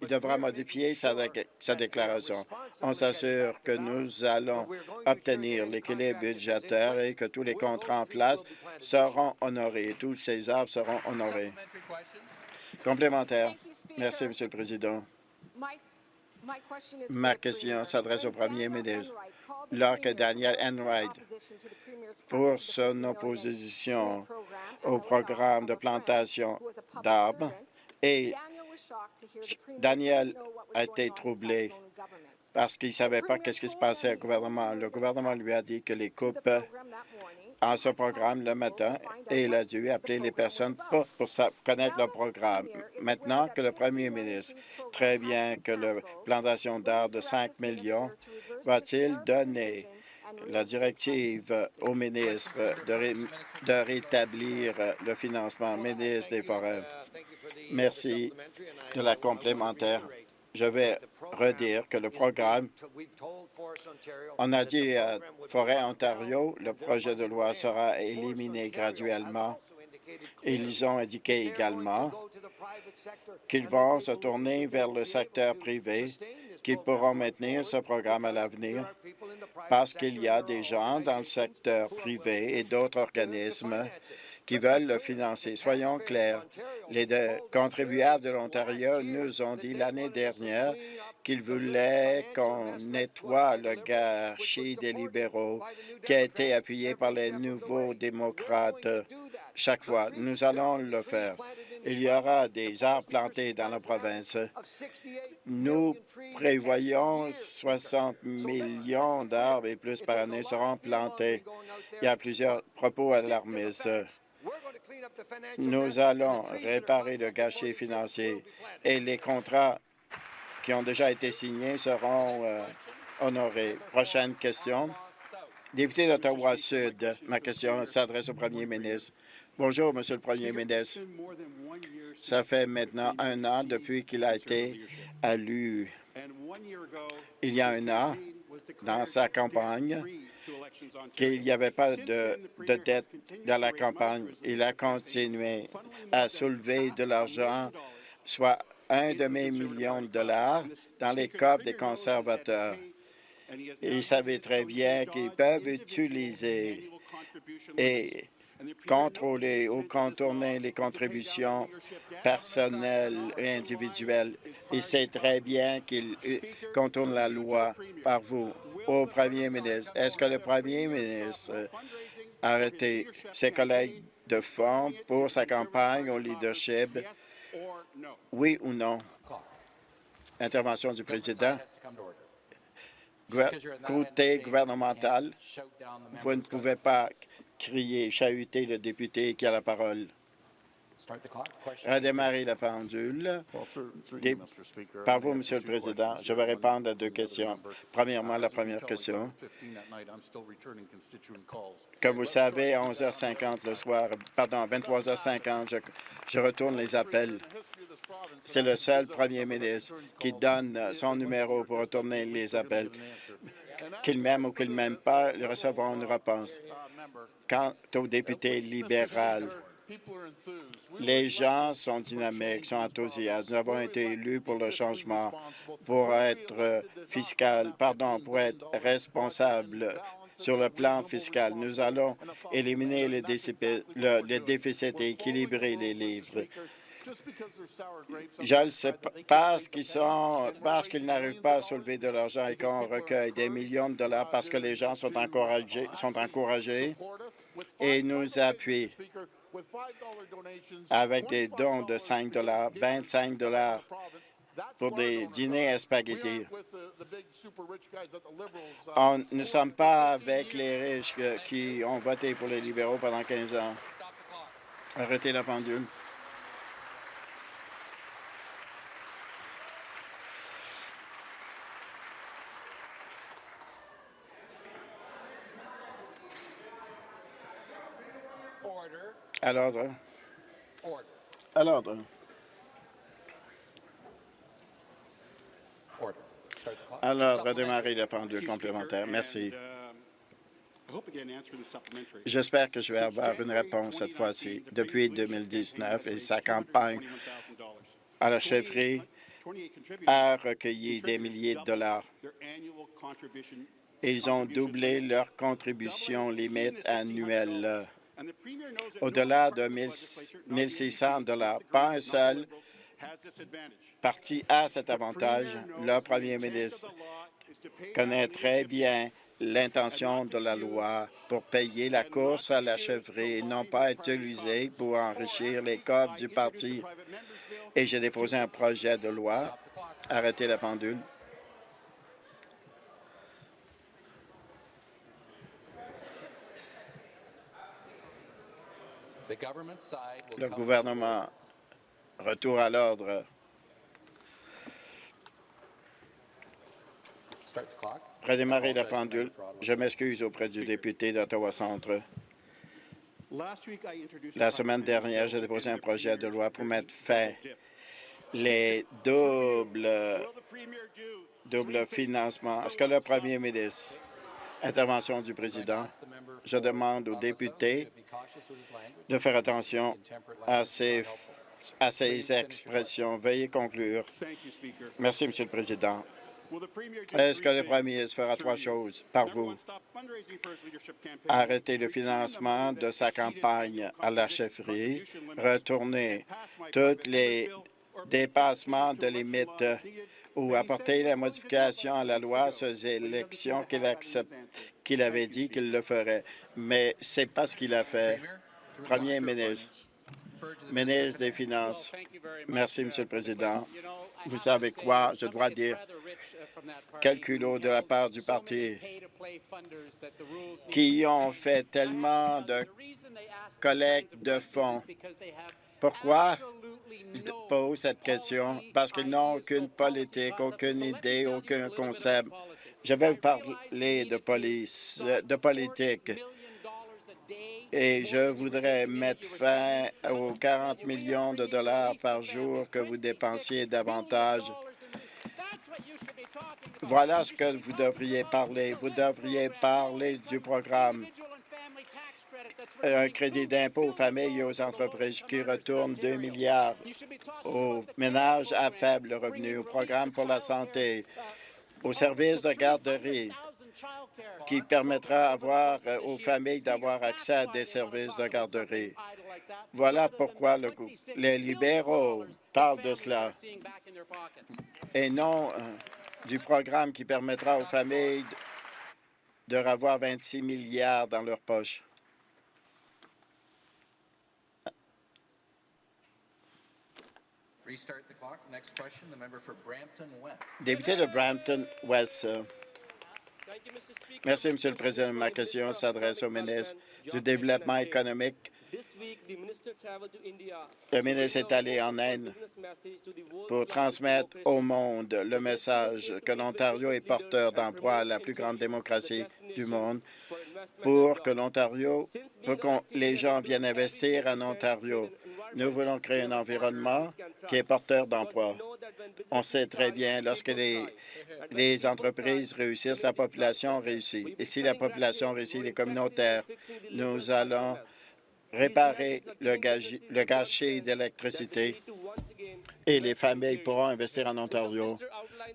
il devra modifier sa déclaration. On s'assure que nous allons obtenir l'équilibre budgétaire et que tous les contrats en place seront honorés. Tous ces arbres seront honorés. Complémentaire. Merci, Monsieur le Président. Ma question s'adresse au premier ministre. Lorsque Daniel Enright, pour son opposition au programme de plantation d'arbres, et Daniel a été troublé parce qu'il ne savait pas ce qui se passait au gouvernement. Le gouvernement lui a dit que les coupes en ce programme le matin et il a dû appeler les personnes pour, connaître le programme. Maintenant que le premier ministre, très bien que la plantation d'arbres de 5 millions, va-t-il donner la directive au ministre de rétablir le financement, ministre des Forêts? Merci de la complémentaire. Je vais redire que le programme, on a dit à Forêt Ontario, le projet de loi sera éliminé graduellement. Ils ont indiqué également qu'ils vont se tourner vers le secteur privé, qu'ils pourront maintenir ce programme à l'avenir parce qu'il y a des gens dans le secteur privé et d'autres organismes qui veulent le financer. Soyons clairs, les contribuables de l'Ontario nous ont dit l'année dernière qu'ils voulaient qu'on nettoie le gâchis des libéraux qui a été appuyé par les nouveaux démocrates chaque fois. Nous allons le faire. Il y aura des arbres plantés dans la province. Nous prévoyons 60 millions d'arbres et plus par année seront plantés. Il y a plusieurs propos alarmistes. Nous allons réparer le gâchis financier et les contrats qui ont déjà été signés seront euh, honorés. Prochaine question. Député d'Ottawa-Sud, ma question s'adresse au premier ministre. Bonjour, Monsieur le Premier ministre. Ça fait maintenant un an depuis qu'il a été élu. Il y a un an, dans sa campagne, qu'il n'y avait pas de, de, dette dans la campagne. Il a continué à soulever de l'argent, soit un demi-million de dollars, dans les coffres des conservateurs. Il savait très bien qu'ils peuvent utiliser et contrôler ou contourner les contributions personnelles et individuelles. Il sait très bien qu'il contourne la loi par vous au premier ministre. Est-ce que le premier ministre a arrêté ses collègues de fonds pour sa campagne au leadership? Oui ou non? Intervention du président. Côté gouvernemental, vous ne pouvez pas crier, chahuter le député qui a la parole. Redémarrer la pendule. par vous, Monsieur le Président, je vais répondre à deux questions. Premièrement, la première question. Comme vous savez, à 11h50 le soir, pardon, à 23h50, je, je retourne les appels. C'est le seul premier ministre qui donne son numéro pour retourner les appels. Qu'il m'aime ou qu'il ne m'aime pas, ils recevront une réponse. Quant au député libéral, les gens sont dynamiques, sont enthousiastes. Nous avons été élus pour le changement, pour être fiscal, pardon, pour être responsable sur le plan fiscal. Nous allons éliminer les déficits, le, déficits et équilibrer les livres. Je le sais parce qu'ils parce qu'ils n'arrivent pas à soulever de l'argent et qu'on recueille des millions de dollars parce que les gens sont encouragés, sont encouragés et nous appuient avec des dons de 5 dollars, 25 dollars pour des dîners à spaghetti. nous ne sommes pas avec les riches qui ont voté pour les libéraux pendant 15 ans. Arrêtez la pendule. À l'ordre. À l'ordre. Alors, redémarrer la pendule complémentaire. Merci. J'espère que je vais avoir une réponse cette fois-ci. Depuis 2019 et sa campagne à la chefferie a recueilli des milliers de dollars. Ils ont doublé leur contribution limite annuelle au-delà de 1 600 dollars. Pas un seul parti a cet avantage. Le premier ministre connaît très bien l'intention de la loi pour payer la course à la chevrerie et non pas utiliser pour enrichir les coffres du parti. Et j'ai déposé un projet de loi. Arrêtez la pendule. Le gouvernement, retour à l'ordre. Redémarrer la pendule. Je m'excuse auprès du député d'Ottawa-Centre. La semaine dernière, j'ai déposé un projet de loi pour mettre fin les doubles, doubles financements. Est-ce que le premier ministre, intervention du président, je demande aux députés de faire attention à ces, expressions. Veuillez conclure. Merci, Monsieur le Président. Est-ce que le premier ministre fera trois choses par vous? Arrêter le financement de sa campagne à la chefferie, retourner tous les dépassements de limites ou apporter la modification à la loi sur les élections qu'il qu'il avait dit qu'il le ferait. Mais c'est pas ce qu'il a fait. Premier ministre, ministre des Finances. Merci, Monsieur le Président. Vous savez quoi? Je dois dire calculo de la part du parti qui ont fait tellement de collectes de fonds. Pourquoi ils posent cette question? Parce qu'ils n'ont aucune politique, aucune idée, aucun concept. Je vais vous parler de police, de politique. Et je voudrais mettre fin aux 40 millions de dollars par jour que vous dépensiez davantage voilà ce que vous devriez parler. Vous devriez parler du programme un crédit d'impôt aux familles et aux entreprises qui retourne 2 milliards aux ménages à faible revenu, au programme pour la santé, aux services de garderie qui permettra euh, aux familles d'avoir accès à des services de garderie. Voilà pourquoi le, les libéraux parlent de cela et non euh, du programme qui permettra aux familles de revoir 26 milliards dans leur poche. Député de Brampton West. Merci, Monsieur le Président. Ma question s'adresse au ministre du Développement économique le ministre est allé en Inde pour transmettre au monde le message que l'Ontario est porteur d'emploi, la plus grande démocratie du monde, pour que l'Ontario, pour que les gens viennent investir en Ontario. Nous voulons créer un environnement qui est porteur d'emploi. On sait très bien, lorsque les entreprises réussissent, la population réussit. Et si la population réussit, les communautaires, nous allons réparer le, gâchis d'électricité et les familles pourront investir en Ontario.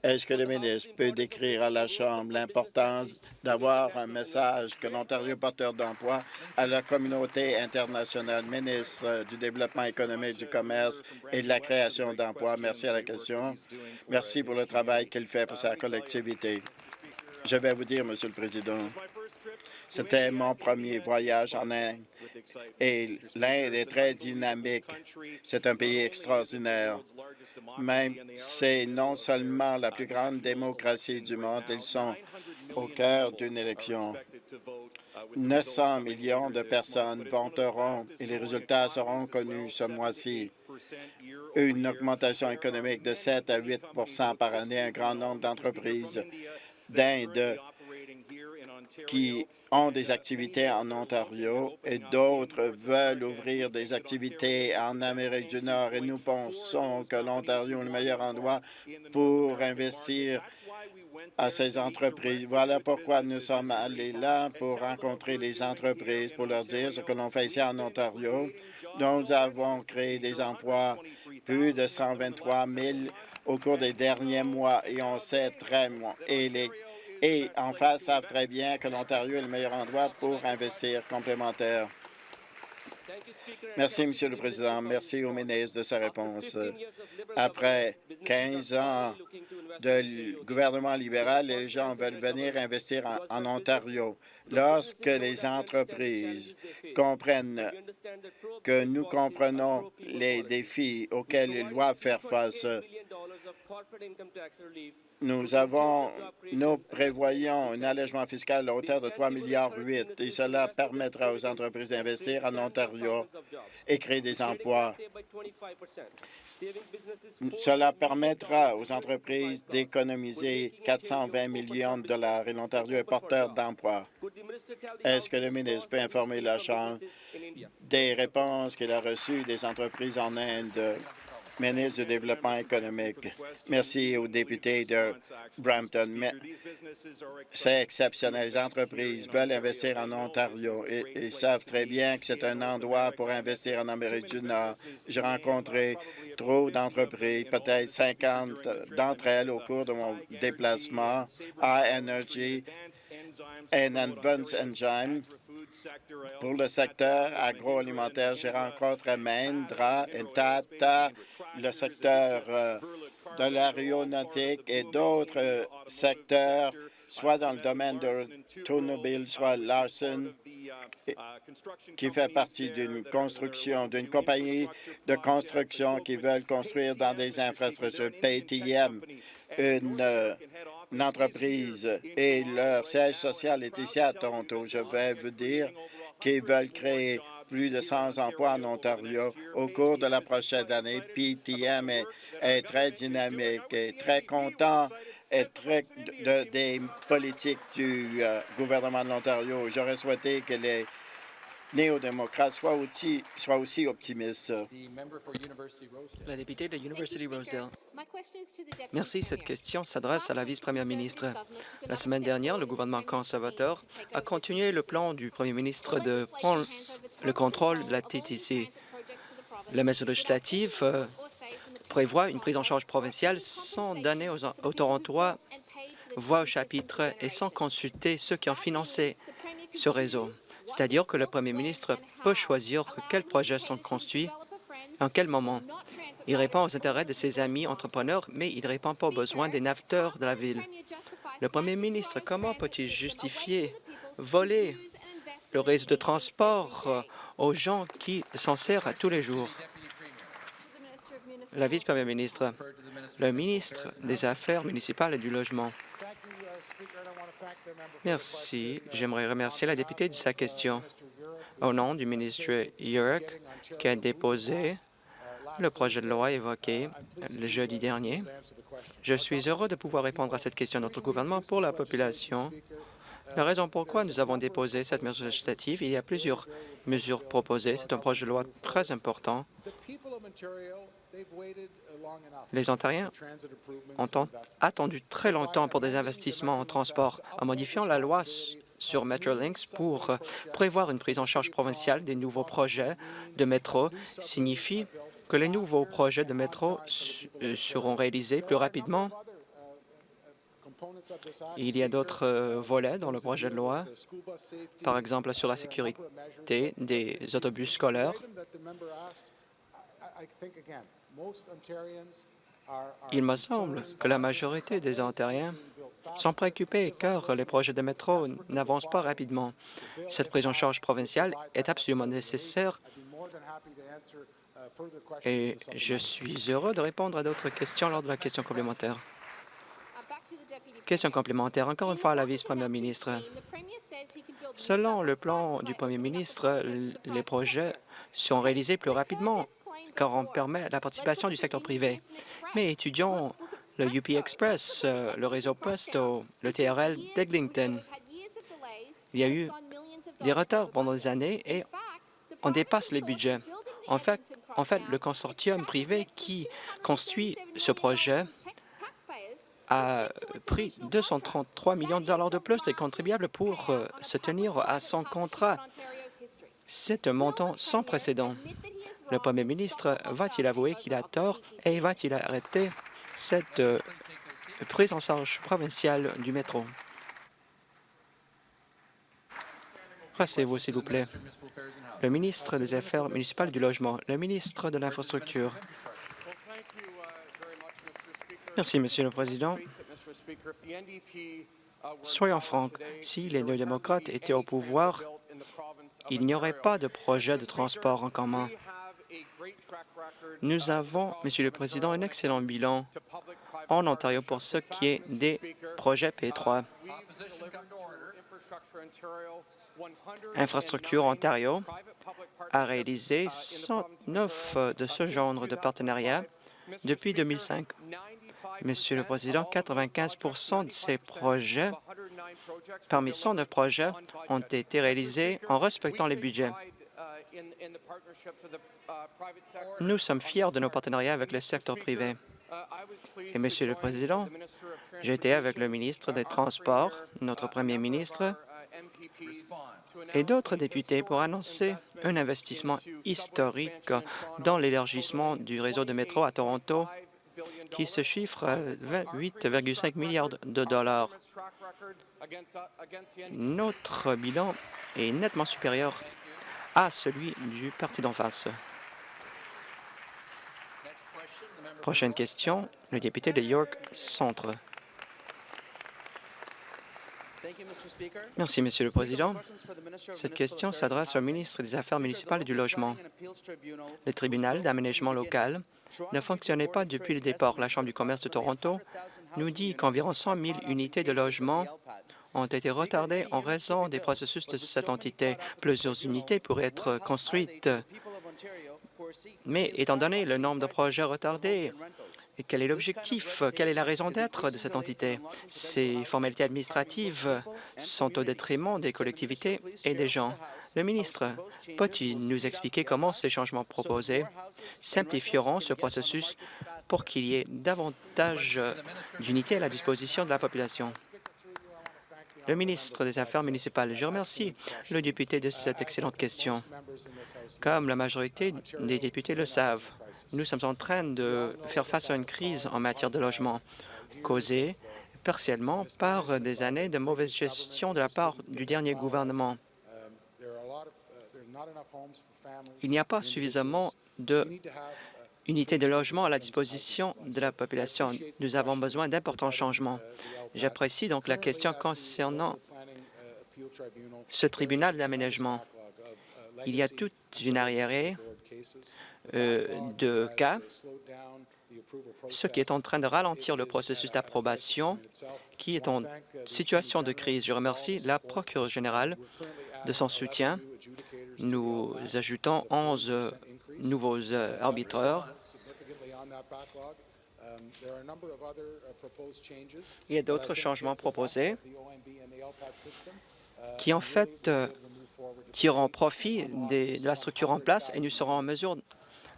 Est-ce que le ministre peut décrire à la Chambre l'importance d'avoir un message que l'Ontario porteur d'emploi à la communauté internationale, ministre du Développement économique, du commerce et de la création d'emplois? Merci à la question. Merci pour le travail qu'il fait pour sa collectivité. Je vais vous dire, Monsieur le Président, c'était mon premier voyage en Inde et l'Inde est très dynamique. C'est un pays extraordinaire. Même c'est non seulement la plus grande démocratie du monde, ils sont au cœur d'une élection. 900 millions de personnes voteront et les résultats seront connus ce mois-ci. Une augmentation économique de 7 à 8% par année, un grand nombre d'entreprises d'Inde qui ont des activités en Ontario et d'autres veulent ouvrir des activités en Amérique du Nord et nous pensons que l'Ontario est le meilleur endroit pour investir à ces entreprises. Voilà pourquoi nous sommes allés là pour rencontrer les entreprises, pour leur dire ce que l'on fait ici en Ontario. Nous avons créé des emplois, plus de 123 000 au cours des derniers mois, et on sait très bien, et en face savent très bien que l'Ontario est le meilleur endroit pour investir complémentaire. Merci, Monsieur le Président. Merci au ministre de sa réponse. Après 15 ans de gouvernement libéral, les gens veulent venir investir en, Ontario. Lorsque les entreprises comprennent que nous comprenons les défis auxquels ils doivent faire face, nous avons, nous prévoyons un allègement fiscal à hauteur de 3,8 milliards et cela permettra aux entreprises d'investir en Ontario et créer des emplois. Cela permettra aux entreprises d'économiser 420 millions de dollars et l'Ontario est porteur d'emplois. Est-ce que le ministre peut informer la Chambre des réponses qu'il a reçues des entreprises en Inde? Ministre du Développement économique. Merci aux députés de Brampton. C'est exceptionnel. Les entreprises veulent investir en Ontario et ils savent très bien que c'est un endroit pour investir en Amérique du Nord. J'ai rencontré trop d'entreprises, peut-être 50 d'entre elles au cours de mon déplacement Energy et Advanced Engine pour le secteur agroalimentaire, j'ai rencontré Mahindra et Tata, le secteur euh, de l'aéronautique et d'autres secteurs, soit dans le domaine de l'automobile, soit Larson, qui fait partie d'une construction, d'une compagnie de construction qui veulent construire dans des infrastructures PTM, une euh, une entreprise et leur siège social est ici à Toronto. Je vais vous dire qu'ils veulent créer plus de 100 emplois en Ontario au cours de la prochaine année. PTM est, très dynamique et très content et très des politiques du euh, gouvernement de l'Ontario. J'aurais souhaité que les néo-démocrates soient aussi, soient aussi optimistes. La députée de University Rosedale. Merci. Cette question s'adresse à la vice-première ministre. La semaine dernière, le gouvernement conservateur a continué le plan du premier ministre de prendre le contrôle de la TTC. La mesure législative euh, prévoit une prise en charge provinciale sans donner aux, aux Torontois voix au chapitre et sans consulter ceux qui ont financé ce réseau c'est-à-dire que le premier ministre peut choisir quels projets sont construits en quel moment. Il répond aux intérêts de ses amis entrepreneurs, mais il ne répond pas aux besoins des naveteurs de la ville. Le premier ministre, comment peut-il justifier voler le réseau de transport euh, aux gens qui s'en servent tous les jours? La vice-première ministre, le ministre des Affaires municipales et du Logement. Merci. J'aimerais remercier la députée de sa question. Au nom du ministre Yurk, qui a déposé le projet de loi évoqué le jeudi dernier, je suis heureux de pouvoir répondre à cette question de notre gouvernement pour la population. La raison pourquoi nous avons déposé cette mesure législative, il y a plusieurs mesures proposées. C'est un projet de loi très important. Les Ontariens ont attendu très longtemps pour des investissements en transport. En modifiant la loi sur Metrolinx pour prévoir une prise en charge provinciale des nouveaux projets de métro signifie que les nouveaux projets de métro euh, seront réalisés plus rapidement. Il y a d'autres euh, volets dans le projet de loi, par exemple sur la sécurité des autobus scolaires. Il me semble que la majorité des Ontariens sont préoccupés car les projets de métro n'avancent pas rapidement. Cette prise en charge provinciale est absolument nécessaire et je suis heureux de répondre à d'autres questions lors de la question complémentaire. Question complémentaire, encore une fois à la vice-première ministre. Selon le plan du premier ministre, les projets sont réalisés plus rapidement car on permet la participation du secteur privé. Mais étudions le UP Express, euh, le réseau Presto, le TRL d'Eglinton. Il y a eu des retards pendant des années et on dépasse les budgets. En fait, en fait, le consortium privé qui construit ce projet a pris 233 millions de dollars de plus des contribuables pour euh, se tenir à son contrat. C'est un montant sans précédent. Le premier ministre va-t-il avouer qu'il a tort et va-t-il arrêter cette euh, prise en charge provinciale du métro? Rassez-vous, s'il vous plaît. Le ministre des Affaires municipales du Logement, le ministre de l'Infrastructure. Merci, Monsieur le Président. Soyons francs, si les néo-démocrates étaient au pouvoir, il n'y aurait pas de projet de transport en commun. Nous avons, Monsieur le Président, un excellent bilan en Ontario pour ce qui est des projets P3. Infrastructure Ontario a réalisé 109 de ce genre de partenariats depuis 2005. Monsieur le Président, 95% de ces projets, parmi 109 projets, ont été réalisés en respectant les budgets. Nous sommes fiers de nos partenariats avec le secteur privé. Et, Monsieur le Président, été avec le ministre des Transports, notre premier ministre, et d'autres députés pour annoncer un investissement historique dans l'élargissement du réseau de métro à Toronto qui se chiffre à 28,5 milliards de dollars. Notre bilan est nettement supérieur à celui du parti d'en face. Prochaine question, le député de York Centre. Merci, Monsieur le Président. Cette question s'adresse au ministre des Affaires municipales et du Logement. Le tribunal d'aménagement local ne fonctionnait pas depuis le départ. La Chambre du commerce de Toronto nous dit qu'environ 100 000 unités de logement ont été retardées en raison des processus de cette entité. Plusieurs unités pourraient être construites, mais étant donné le nombre de projets retardés, quel est l'objectif? Quelle est la raison d'être de cette entité? Ces formalités administratives sont au détriment des collectivités et des gens. Le ministre peut-il nous expliquer comment ces changements proposés simplifieront ce processus pour qu'il y ait davantage d'unités à la disposition de la population? Le ministre des Affaires municipales, je remercie le député de cette excellente question. Comme la majorité des députés le savent, nous sommes en train de faire face à une crise en matière de logement causée partiellement par des années de mauvaise gestion de la part du dernier gouvernement. Il n'y a pas suffisamment d'unités de logement à la disposition de la population. Nous avons besoin d'importants changements. J'apprécie donc la question concernant ce tribunal d'aménagement. Il y a toute une arriérée euh, de cas, ce qui est en train de ralentir le processus d'approbation qui est en situation de crise. Je remercie la procureure générale de son soutien. Nous ajoutons 11 nouveaux euh, arbitreurs. Il y a d'autres changements proposés qui, en fait, euh, tireront profit de la structure en place et nous serons en mesure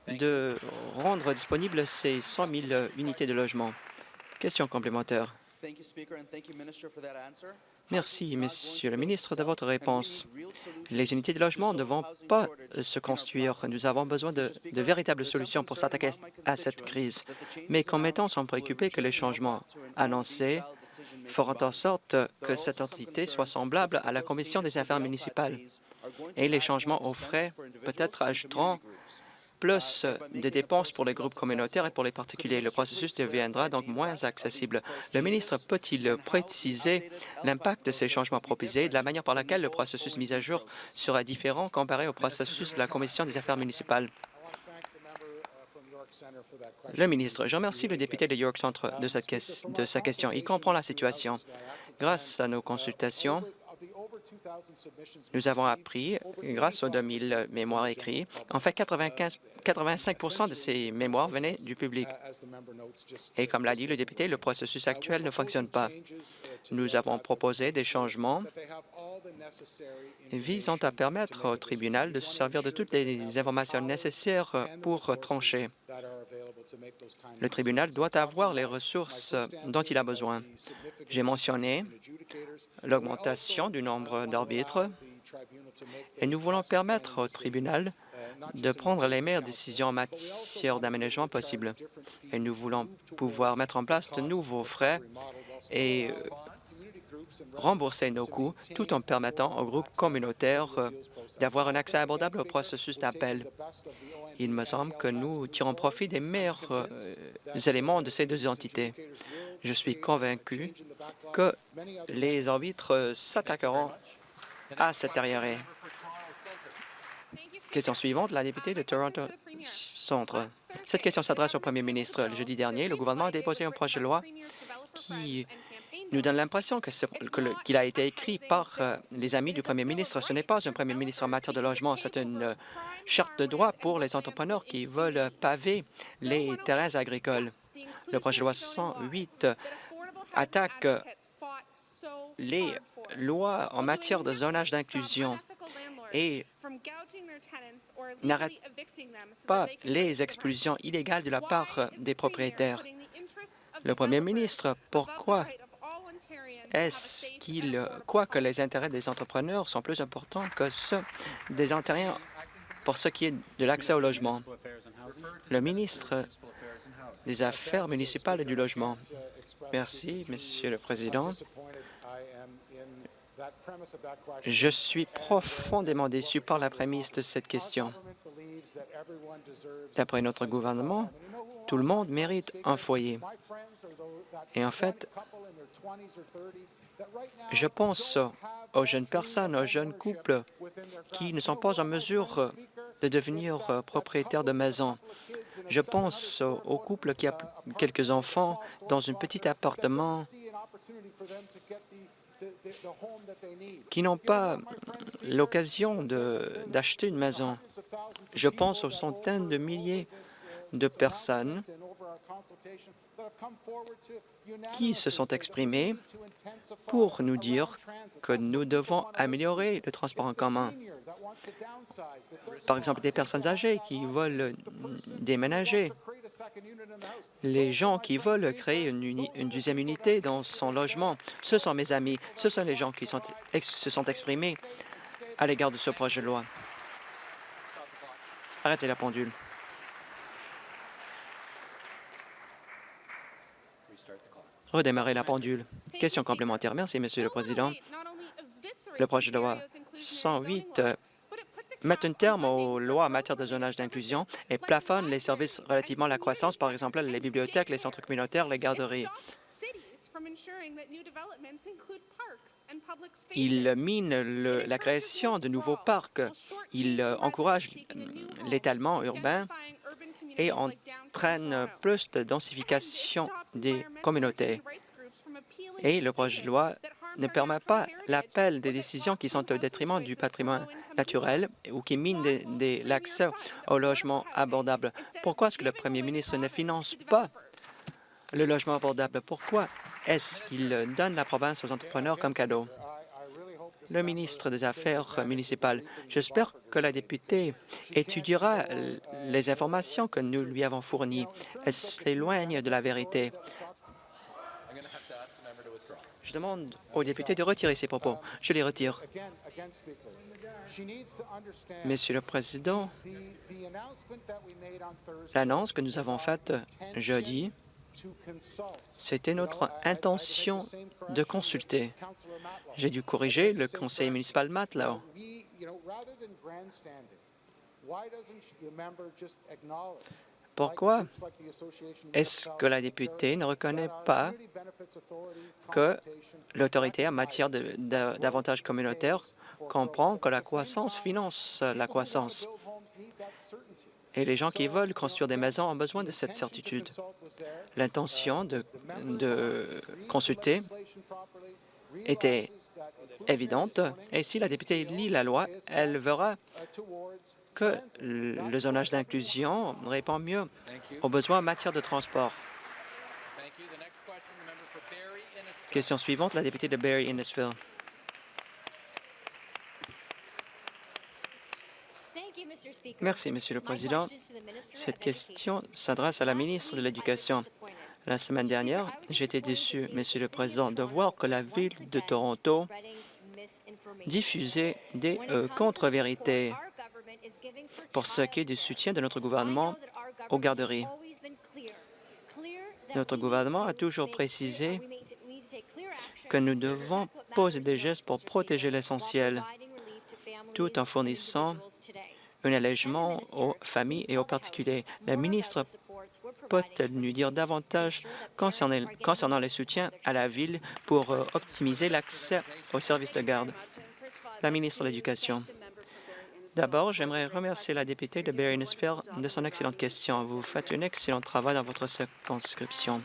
de rendre disponibles ces 100 000 unités de logement. Question complémentaire. Merci, Monsieur le ministre, de votre réponse. Les unités de logement ne vont pas se construire. Nous avons besoin de, véritables solutions pour s'attaquer à cette crise. Mes commettants sont préoccupés que les changements annoncés feront en sorte que cette entité soit semblable à la Commission des affaires municipales. Et les changements aux frais peut-être ajouteront plus de dépenses pour les groupes communautaires et pour les particuliers. Le processus deviendra donc moins accessible. Le ministre peut-il préciser l'impact de ces changements proposés et de la manière par laquelle le processus mis à jour sera différent comparé au processus de la Commission des affaires municipales? Le ministre, je remercie le député de York Centre de, de sa question. Il comprend la situation. Grâce à nos consultations, Nous avons appris, grâce aux 2000 mémoires écrits, en fait, 95, 85% de ces mémoires venaient du public. Et comme l'a dit le député, le processus actuel ne fonctionne pas. Nous avons proposé des changements visant à permettre au tribunal de se servir de toutes les informations nécessaires pour trancher. Le tribunal doit avoir les ressources dont il a besoin. J'ai mentionné l'augmentation du nombre d'arbitres et nous voulons permettre au tribunal de prendre les meilleures décisions en matière d'aménagement possible. Et nous voulons pouvoir mettre en place de nouveaux frais et rembourser nos coûts tout en permettant aux groupes communautaires d'avoir un accès abordable au processus d'appel. Il me semble que nous tirons profit des meilleurs euh, éléments de ces deux entités. Je suis convaincu que les arbitres s'attaqueront à cet arriéré. Question suivante, la députée de Toronto Centre. Cette question s'adresse au premier ministre. Le jeudi dernier, le gouvernement a déposé un projet de loi qui nous donne l'impression qu'il a été écrit par euh, les amis du premier ministre. Ce n'est pas un premier ministre en matière de logement, c'est une euh, charte de droit pour les entrepreneurs qui veulent paver les terrains agricoles. Le projet de loi 108 attaque les lois en matière de zonage d'inclusion et n'arrête pas les expulsions illégales de la part des propriétaires. Le premier ministre, pourquoi est-ce qu'il croit que les intérêts des entrepreneurs sont plus importants que ceux des Ontariens pour ce qui est de l'accès au logement? Le ministre des Affaires municipales et du logement. Merci, Monsieur le Président. Je suis profondément déçu par la prémisse de cette question. D'après notre gouvernement, tout le monde mérite un foyer. Et en fait, je pense aux jeunes personnes, aux jeunes couples qui ne sont pas en mesure de devenir propriétaires de maison. Je pense aux couples qui ont quelques enfants dans un petit appartement qui n'ont pas l'occasion d'acheter une maison. Je pense aux centaines de milliers de personnes qui se sont exprimés pour nous dire que nous devons améliorer le transport en commun. Par exemple, des personnes âgées qui veulent déménager, les gens qui veulent créer une, deuxième unité dans son logement, ce sont mes amis, ce sont les gens qui se sont exprimés à l'égard de ce projet de loi. Arrêtez la pendule. Redémarrer la pendule. Question complémentaire. Merci, Monsieur le Président. Le projet de loi 108 euh, met un terme aux lois en matière de zonage d'inclusion et plafonne les services relativement à la croissance, par exemple les bibliothèques, les centres communautaires, les garderies. Il mine la création de nouveaux parcs. Il encourage l'étalement urbain et entraîne plus de densification des communautés. Et le projet de loi ne permet pas l'appel des décisions qui sont au détriment du patrimoine naturel ou qui minent l'accès au logement abordable. Pourquoi est-ce que le premier ministre ne finance pas le logement abordable? Pourquoi est-ce qu'il donne la province aux entrepreneurs comme cadeau? le ministre des Affaires municipales. J'espère que la députée étudiera les informations que nous lui avons fournies. Elle s'éloigne de la vérité. Je demande au député de retirer ses propos. Je les retire. Monsieur le Président, l'annonce que nous avons faite jeudi c'était notre intention de consulter. J'ai dû corriger le conseiller municipal Matlow. Pourquoi est-ce que la députée ne reconnaît pas que l'autorité en matière d'avantages communautaires comprend que la croissance finance la croissance? Et les gens qui veulent construire des maisons ont besoin de cette certitude. L'intention de, consulter était évidente. Et si la députée lit la loi, elle verra que le zonage d'inclusion répond mieux aux besoins en matière de transport. Question suivante, la députée de Barrie-Innisfil. Merci, Monsieur le Président. Cette question s'adresse à la ministre de l'Éducation. La semaine dernière, j'étais déçu, Monsieur le Président, de voir que la Ville de Toronto diffusait des euh, contre-vérités. pour ce qui est du soutien de notre gouvernement aux garderies. Notre gouvernement a toujours précisé que nous devons poser des gestes pour protéger l'essentiel, tout en fournissant un allègement aux familles et aux particuliers. La ministre peut-elle nous dire davantage concernant, les soutiens à la Ville pour euh, optimiser l'accès aux services de garde? La ministre de l'Éducation. D'abord, j'aimerais remercier la députée de barry de son excellente question. Vous faites un excellent travail dans votre circonscription.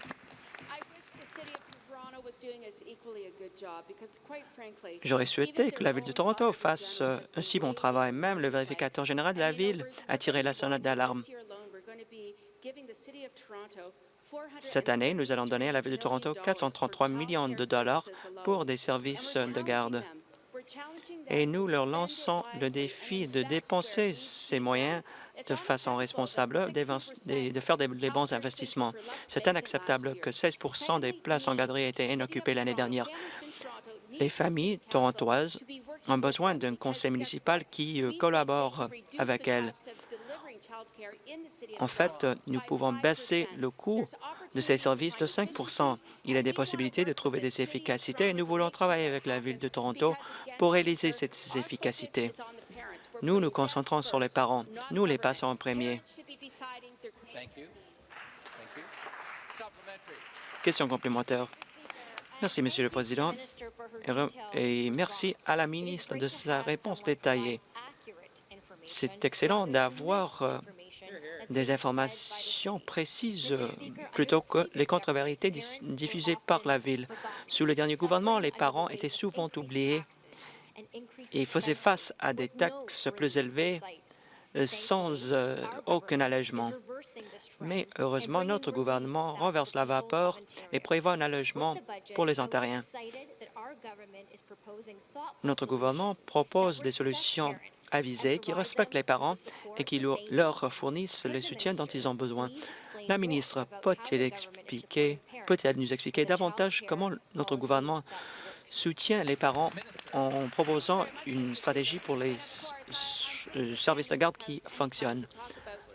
J'aurais souhaité que la Ville de Toronto fasse euh, un si bon travail. Même le vérificateur général de la Ville a tiré la sonnette d'alarme. Cette année, nous allons donner à la Ville de Toronto 433 millions de dollars pour des services de garde. Et nous leur lançons le défi de dépenser ces moyens de façon responsable, de faire des, bons investissements. C'est inacceptable que 16% des places en garderie aient été inoccupées l'année dernière. Les familles torontoises ont besoin d'un conseil municipal qui euh, collabore avec elles. En fait, nous pouvons baisser le coût de ces services de 5% Il y a des possibilités de trouver des efficacités et nous voulons travailler avec la Ville de Toronto pour réaliser ces efficacités. Nous nous concentrons sur les parents. Nous les passons en premier. Question complémentaire. Merci, Monsieur le Président, et merci à la ministre de sa réponse détaillée. C'est excellent d'avoir euh, des informations précises euh, plutôt que les contre-vérités diffusées par la Ville. Sous le dernier gouvernement, les parents étaient souvent oubliés et faisaient face à des taxes plus élevées euh, sans aucun allègement. Mais heureusement, notre gouvernement renverse la vapeur et prévoit un allègement pour les Ontariens. Notre gouvernement propose des solutions avisées qui respectent les parents et qui leur fournissent le soutien dont ils ont besoin. La ministre peut-elle expliquer, peut-elle nous expliquer davantage comment notre gouvernement soutient les parents en proposant une stratégie pour les services de garde qui fonctionne?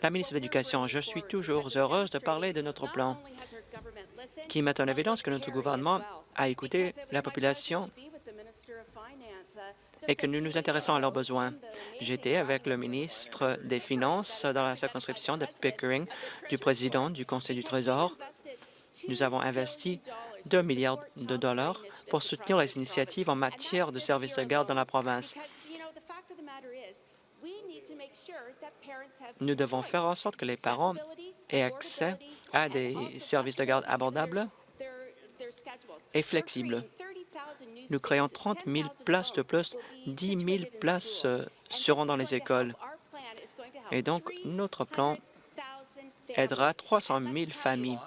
La ministre de l'Éducation, je suis toujours heureuse de parler de notre plan qui met en évidence que notre gouvernement a écouté la population et que nous nous intéressons à leurs besoins. J'étais avec le ministre des Finances dans la circonscription de Pickering du président du Conseil du Trésor. Nous avons investi 2 milliards de dollars pour soutenir les initiatives en matière de services de garde dans la province. Nous devons faire en sorte que les parents aient accès à des services de garde abordables et flexibles. Nous créons 30 000 places de plus, 10 000 places euh, seront dans les écoles. Et donc, notre plan aidera 300 000 familles.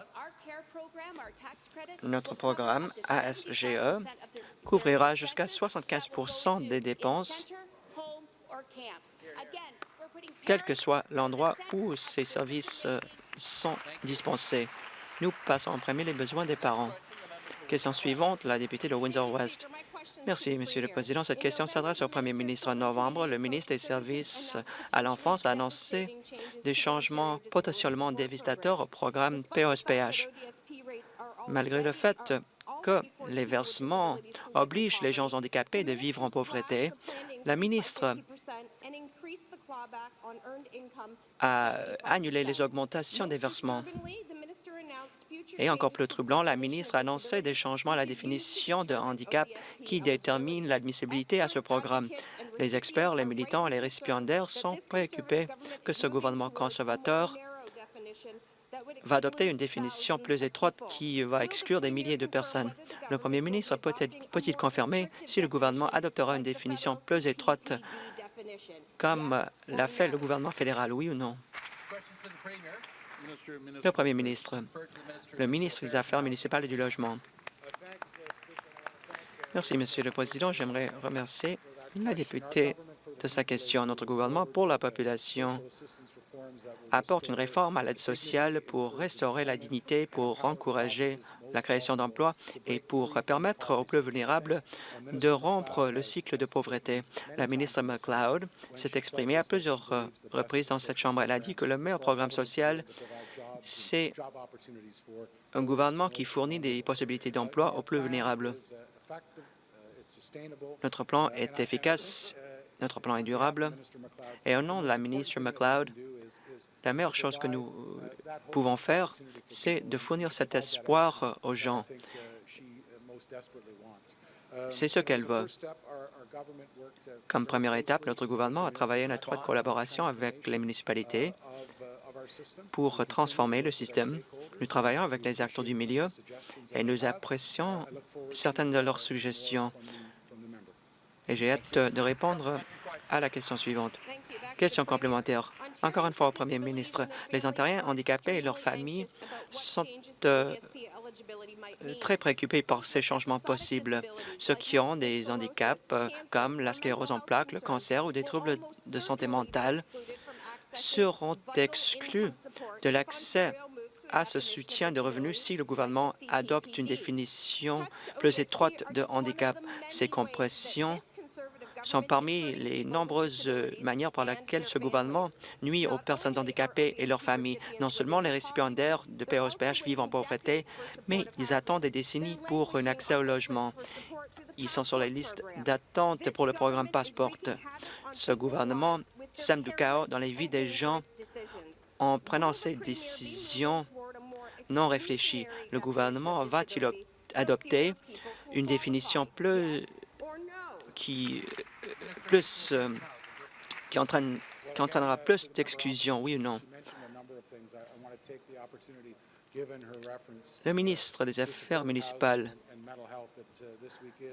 Notre programme ASGE couvrira jusqu'à 75% des dépenses quel que soit l'endroit où ces services euh, sont dispensés. Nous passons en premier les besoins des parents. Question suivante, la députée de Windsor-West. Merci, Monsieur le Président. Cette question s'adresse au Premier ministre. En novembre, le ministre des Services à l'enfance a annoncé des changements potentiellement dévastateurs au programme POSPH. Malgré le fait que les versements obligent les gens handicapés de vivre en pauvreté, la ministre a annulé les augmentations des versements. Et encore plus troublant, la ministre a annoncé des changements à la définition de handicap qui déterminent l'admissibilité à ce programme. Les experts, les militants et les récipiendaires sont préoccupés que ce gouvernement conservateur va adopter une définition plus étroite qui va exclure des milliers de personnes? Le premier ministre peut-il confirmer si le gouvernement adoptera une définition plus étroite comme l'a fait le gouvernement fédéral, oui ou non? Le premier ministre, le ministre des Affaires municipales et du Logement. Merci, Monsieur le Président. J'aimerais remercier la députée de sa question. Notre gouvernement pour la population apporte une réforme à l'aide sociale pour restaurer la dignité, pour encourager la création d'emplois et pour permettre aux plus vulnérables de rompre le cycle de pauvreté. La ministre McLeod s'est exprimée à plusieurs reprises dans cette Chambre. Elle a dit que le meilleur programme social, c'est un gouvernement qui fournit des possibilités d'emploi aux plus vulnérables. Notre plan est efficace, notre plan est durable, et au nom de la ministre McLeod, la meilleure chose que nous pouvons faire, c'est de fournir cet espoir aux gens. C'est ce qu'elle veut. Comme première étape, notre gouvernement a travaillé en étroite collaboration avec les municipalités pour transformer le système. Nous travaillons avec les acteurs du milieu et nous apprécions certaines de leurs suggestions. Et j'ai hâte de répondre à la question suivante. Question complémentaire. Encore une fois au Premier ministre, les Ontariens handicapés et leurs familles sont euh, très préoccupés par ces changements possibles. Ceux qui ont des handicaps euh, comme la sclérose en plaques, le cancer ou des troubles de santé mentale seront exclus de l'accès à ce soutien de revenus si le gouvernement adopte une définition plus étroite de handicap. Ces compressions sont parmi les nombreuses manières par lesquelles ce gouvernement nuit aux personnes handicapées et leurs familles. Non seulement les récipiendaires de POSPH vivent en pauvreté, mais ils attendent des décennies pour un accès au logement. Ils sont sur la liste d'attente pour le programme Passport. Ce gouvernement sème du chaos dans les vies des gens en prenant ces décisions non réfléchies. Le gouvernement va-t-il adopter une définition plus qui plus euh, qui, entraîne, qui entraînera plus d'exclusion, oui ou non? Le ministre des Affaires municipales,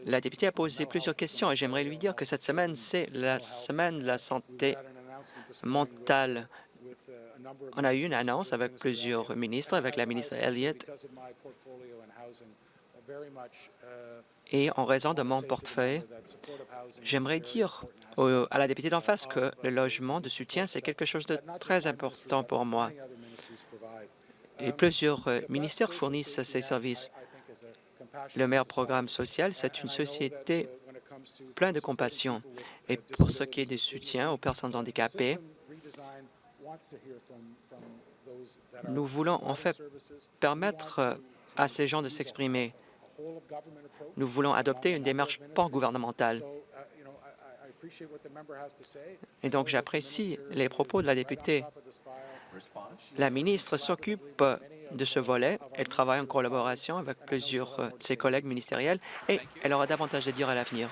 la députée a posé plusieurs questions et j'aimerais lui dire que cette semaine, c'est la semaine de la santé mentale. On a eu une annonce avec plusieurs ministres, avec la ministre Elliott, et en raison de mon portefeuille, j'aimerais dire à la députée d'en face que le logement de soutien, c'est quelque chose de très important pour moi. Et plusieurs euh, ministères fournissent ces services. Le meilleur programme social, c'est une société pleine de compassion. Et pour ce qui est du soutien aux personnes handicapées, nous voulons en fait permettre à ces gens de s'exprimer. Nous voulons adopter une démarche pan-gouvernementale. Et donc, j'apprécie les propos de la députée. La ministre s'occupe de ce volet. Elle travaille en collaboration avec plusieurs de ses collègues ministériels et elle aura davantage à dire à l'avenir.